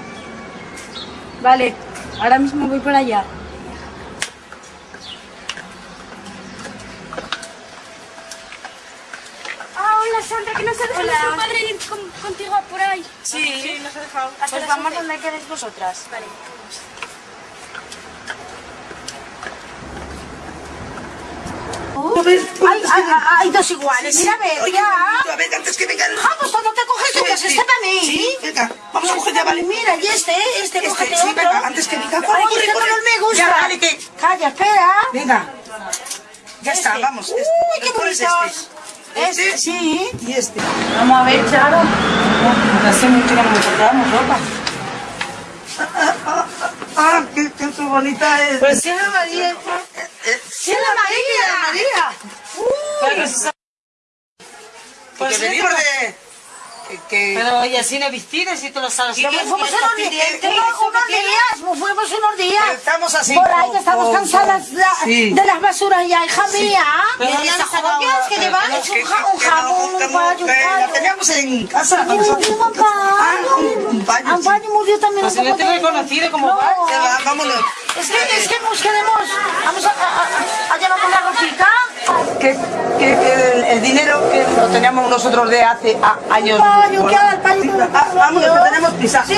Vale, ahora mismo voy para allá. Ah, hola Sandra, que no se deja nuestro padre ir con- contigo por ahí. Sí. Sí, nos ha dejado. Hasta Pues las vamos once. donde queréis vosotras. Vale. Hay, hay, hay dos iguales. Mira, a ver, Oye, ya. a ver, antes que venga el... Ah, pues cuando te coges tú, que es este para mí. Sí, venga, vamos a coger ya, vale. Mira, y este, este, Este, cógete sí, otro. venga, antes que venga, Ay, corre, este corre. color me gusta. Ya, vale, que... Calla, espera. Venga. Ya está, Este. vamos. este. Uy, qué ¿Cuál es bonitos. Este, Este, sí. y este. Vamos a ver, Charo. Hace mucho que no compramos ropa. Ah, qué, qué bonita es. Pues sí, Ana María. Sí, la María. María. Claro, sí, Pues sí, venimos de... que- Pero y así no vestidas y tú lo sabes. Y ¿Qué fuimos unos días? ¿Qué fuimos unos días. Estamos así. Por ahí que estamos cansadas de, las basuras ya, hija mía. Pero pero es un, que- ja- un jabón, un un que La teníamos en casa. Y un nosotros. un paño murió también. Pues no te he reconocido como vámonos. Es que, es que nos queremos. Vamos a, a, a, a llevar una ropita. Que, que el, el dinero que lo teníamos nosotros de hace a- años. paño, ¿qué haga el paño? Ah, Vamos, que tenemos prisa. Sí,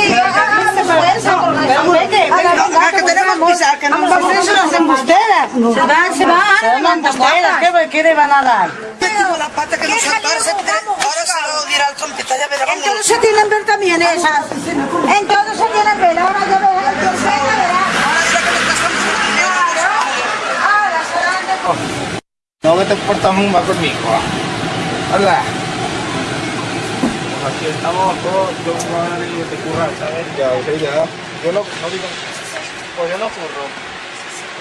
que tenemos vamos. prisa, que no Vamos, nos vamos, vamos. eso las embusteras. Se van, se van, Se van van embusteras, ¿qué, ¿qué le van a dar? Tengo la pata que nos ahora se ahora se lo dirá al trompeta, ya verá. En todo se tienen ver también esas. En todo se tienen ver, ahora ya verás. ya verás. Ahora serán de- No que te portas muy mal conmigo. Hola. Pues aquí estamos todos, yo madre de currar, ¿sabes? Ya, ok, ya. Yo no, no digo. Pues yo no curro.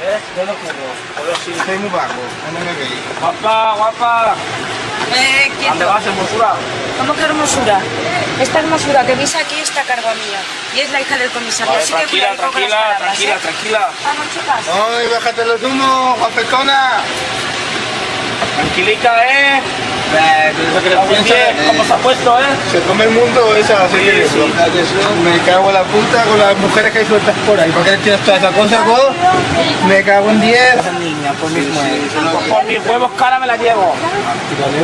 ¿Eh? Yo no curro. Pero sí, soy muy vago. No me veis. Guapa, guapa. Eh, ¿Dónde vas, hermosura? ¿Cómo que hermosura? Esta hermosura que veis aquí está a cargo mía. Y es la hija del comisario. Vale, así que tranquila, las tranquila, palabras, tranquila, ¿eh? tranquila. Vamos, chicas. Ay, bájate los humos, guapetona. Tranquilica, ¿eh? ¿Cómo se ha puesto, eh? Se come el mundo esa serie. Me cago en la puta con las mujeres que hay sueltas por ahí. ¿Para qué tienes toda esa cosa, vos? Me cago en 10. niña, por mis huevos. Por mis huevos cara me la llevo.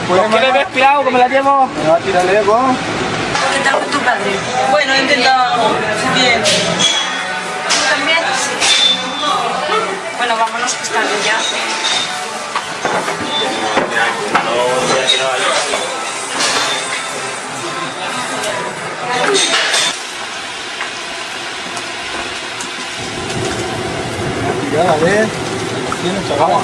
¿Por qué le ves pirado que me la llevo? Me va a tirarle, vos. ¿Qué tal con tu padre? Bueno, he intentado. Bien. ¿Tú también? Bueno, vámonos que. Ya, cada vez tiene. Vamos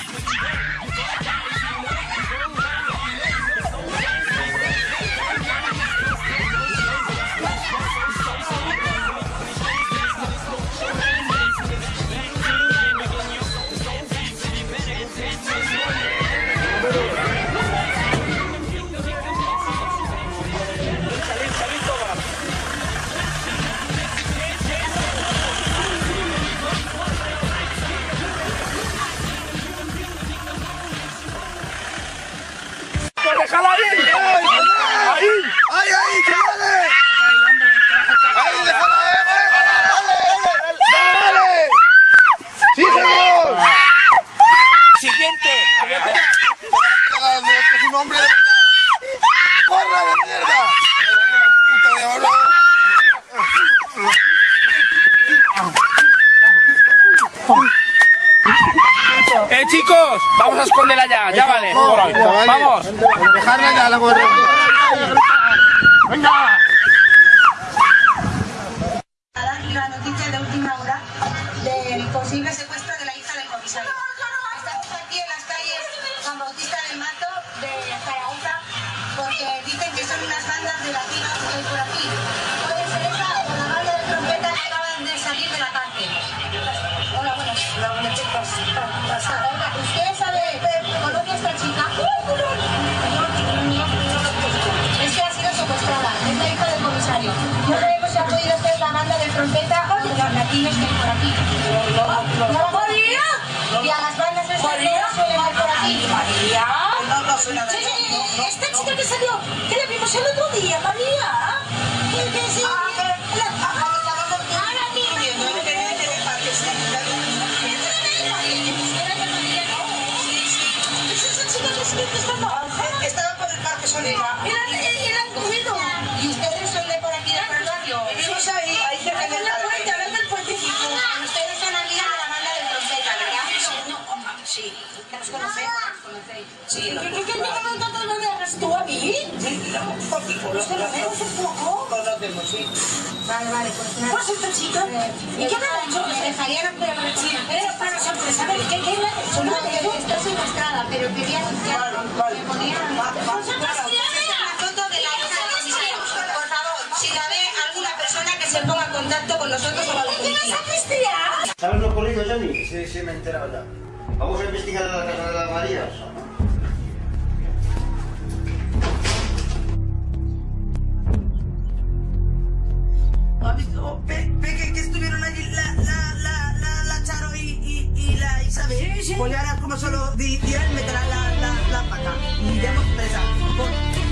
que pero quería hija del comisario. Por favor, si la ve alguna persona que se ponga en contacto con nosotros o con la ¿Qué vas policía. a? ¿Sabes lo ocurrido, Johnny? Sí, sí, me he enterado ya. Vamos a investigar en la casa de las Marías. ¿Has visto? Ve, ve que, que la Isabel. Sí, sí. Pues ahora como solo di- la, la, la pata. Y presa. Por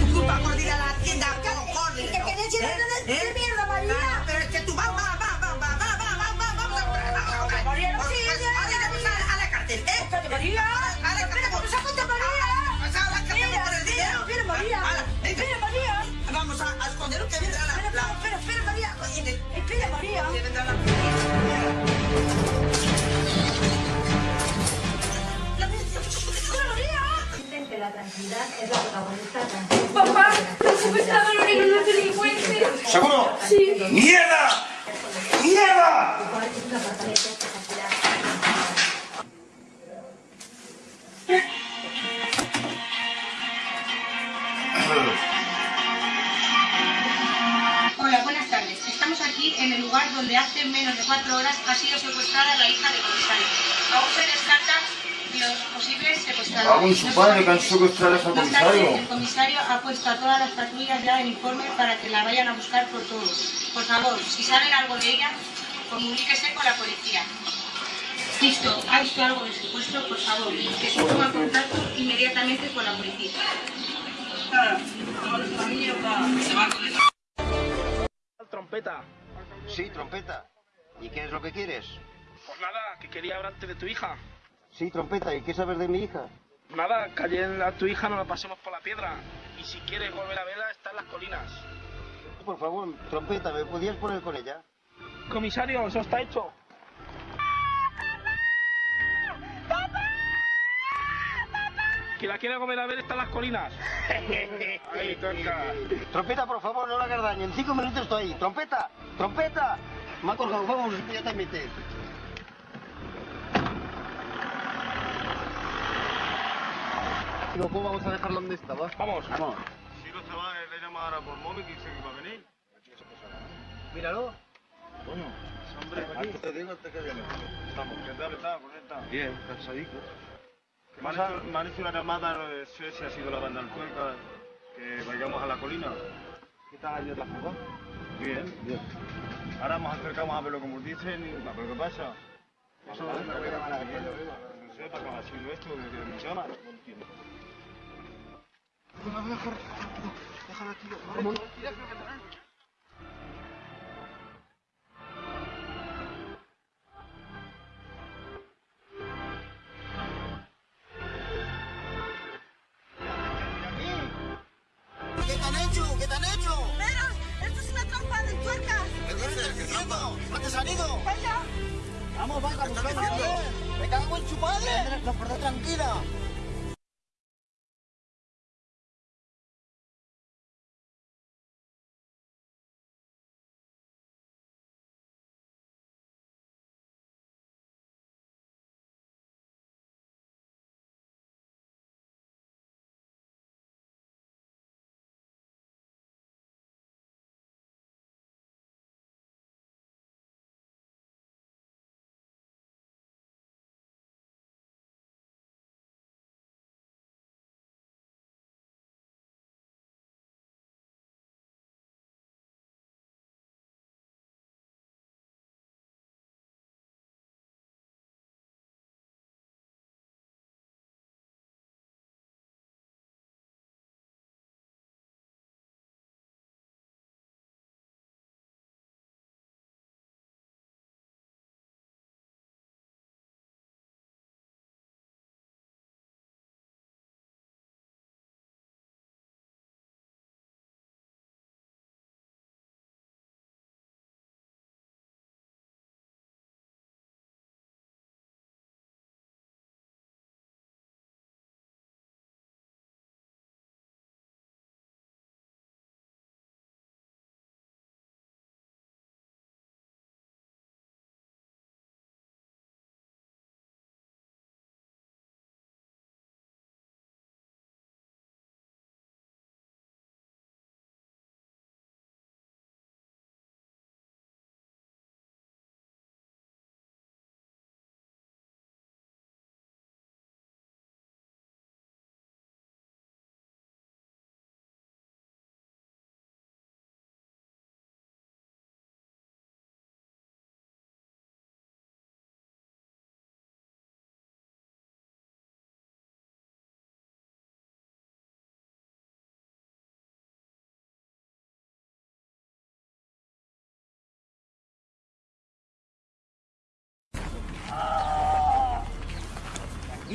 tu culpa, por ir a la tienda. Corre, ¿Y que queréis ir a qué mierda, María? Ah, Pero es que tú vas, va, va, va, va, va, va, va, va, vamos a María, no Pues, sigas. pues, ahora iremos a, a la cárcel, ¿eh? Cállate, María. A la cárcel. que María. Pues a la cárcel por el María. María. Vamos a, a esconder que vendrá la... Espera, la- espera, espera, María. Espera, María. La tranquilidad es la protagonista Papá, te has secuestrado a los de delincuentes. ¿Seguro? Sí. ¡Mierda! ¡Mierda! Hola, buenas tardes. Estamos aquí en el lugar donde hace menos de cuatro horas ha sido secuestrada la hija del comisario. Aún se descarta los posibles en su padre, que han secuestrado comisario. el comisario ha puesto a todas las patrullas ya en informe para que la vayan a buscar por todos. Por favor, si saben algo de ella, comuníquese con la policía. Visto, ha visto algo de secuestro, por favor, que se ponga en contacto inmediatamente con la policía. Trompeta. Sí, trompeta. ¿Y qué es lo que quieres? Pues nada, que quería hablarte de tu hija. Sí, trompeta. ¿Y qué sabes de mi hija? Nada, que ayer a tu hija no la pasemos por la piedra. Y si quieres volver a verla, está en las colinas. Por favor, trompeta, ¿me podías poner con ella? Comisario, eso está hecho. Que la quiere volver a ver está en las colinas. *laughs* Ahí toca. Trompeta, por favor, no la hagas daño. En cinco minutos estoy ahí. Trompeta, trompeta. Me ha colgado, vamos inmediatamente. ¿Cómo vamos a dejarlo donde estaba? Vamos. Vamos. Si los chavales le llaman ahora por móvil, que dice que va a venir. Míralo. Coño, hombre, aquí te digo este que viene. Estamos, ¿qué tal está? ¿Cómo está? Bien, cansadito. Me han, hecho, me han hecho una llamada, no sé si ha sido la banda Tuerca, que vayamos a la colina. ¿Qué tal ayer la fuga? Bien. Bien. Ahora nos acercamos a verlo como dicen y a ver qué pasa. Eso no vale, sé vale, no sé para sido esto, que No entiendo. Déjala aquí. Vámonos. ¿Qué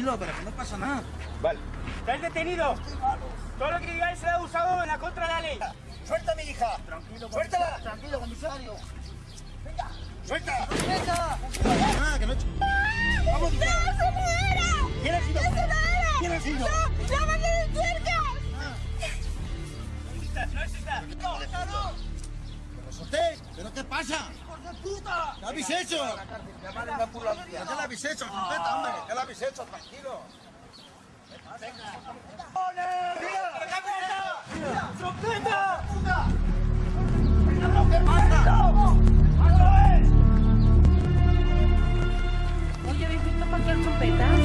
Tranquilo, pero que no pasa nada. Vale. ¡Estáis detenidos! Todo lo que digáis será usado en la contra de la ley. ¡Suelta a mi hija! Tranquilo, ¡Suéltala! Tranquilo, comisario. ¡Venga! ¡Suelta! ¡Suelta! Ah, que no... ¡Vamos! ¡No, se muera! ¿Quién ha sido? ¡No se muera! ¿Quién ha sido? ¡No, la banda de tuercas! ¿Pero solté? ¿Pero qué pasa? puta! ¿Qué habéis hecho? Llaman una ambulancia. ¿Qué le habéis hecho? Trompeta, hombre. ¿Qué le habéis hecho? Tranquilo. ¡Venga! ¡Mira! ¡Trompeta! ¡Puta! ¡Eso es! Oye, ¿habéis visto cualquier trompeta?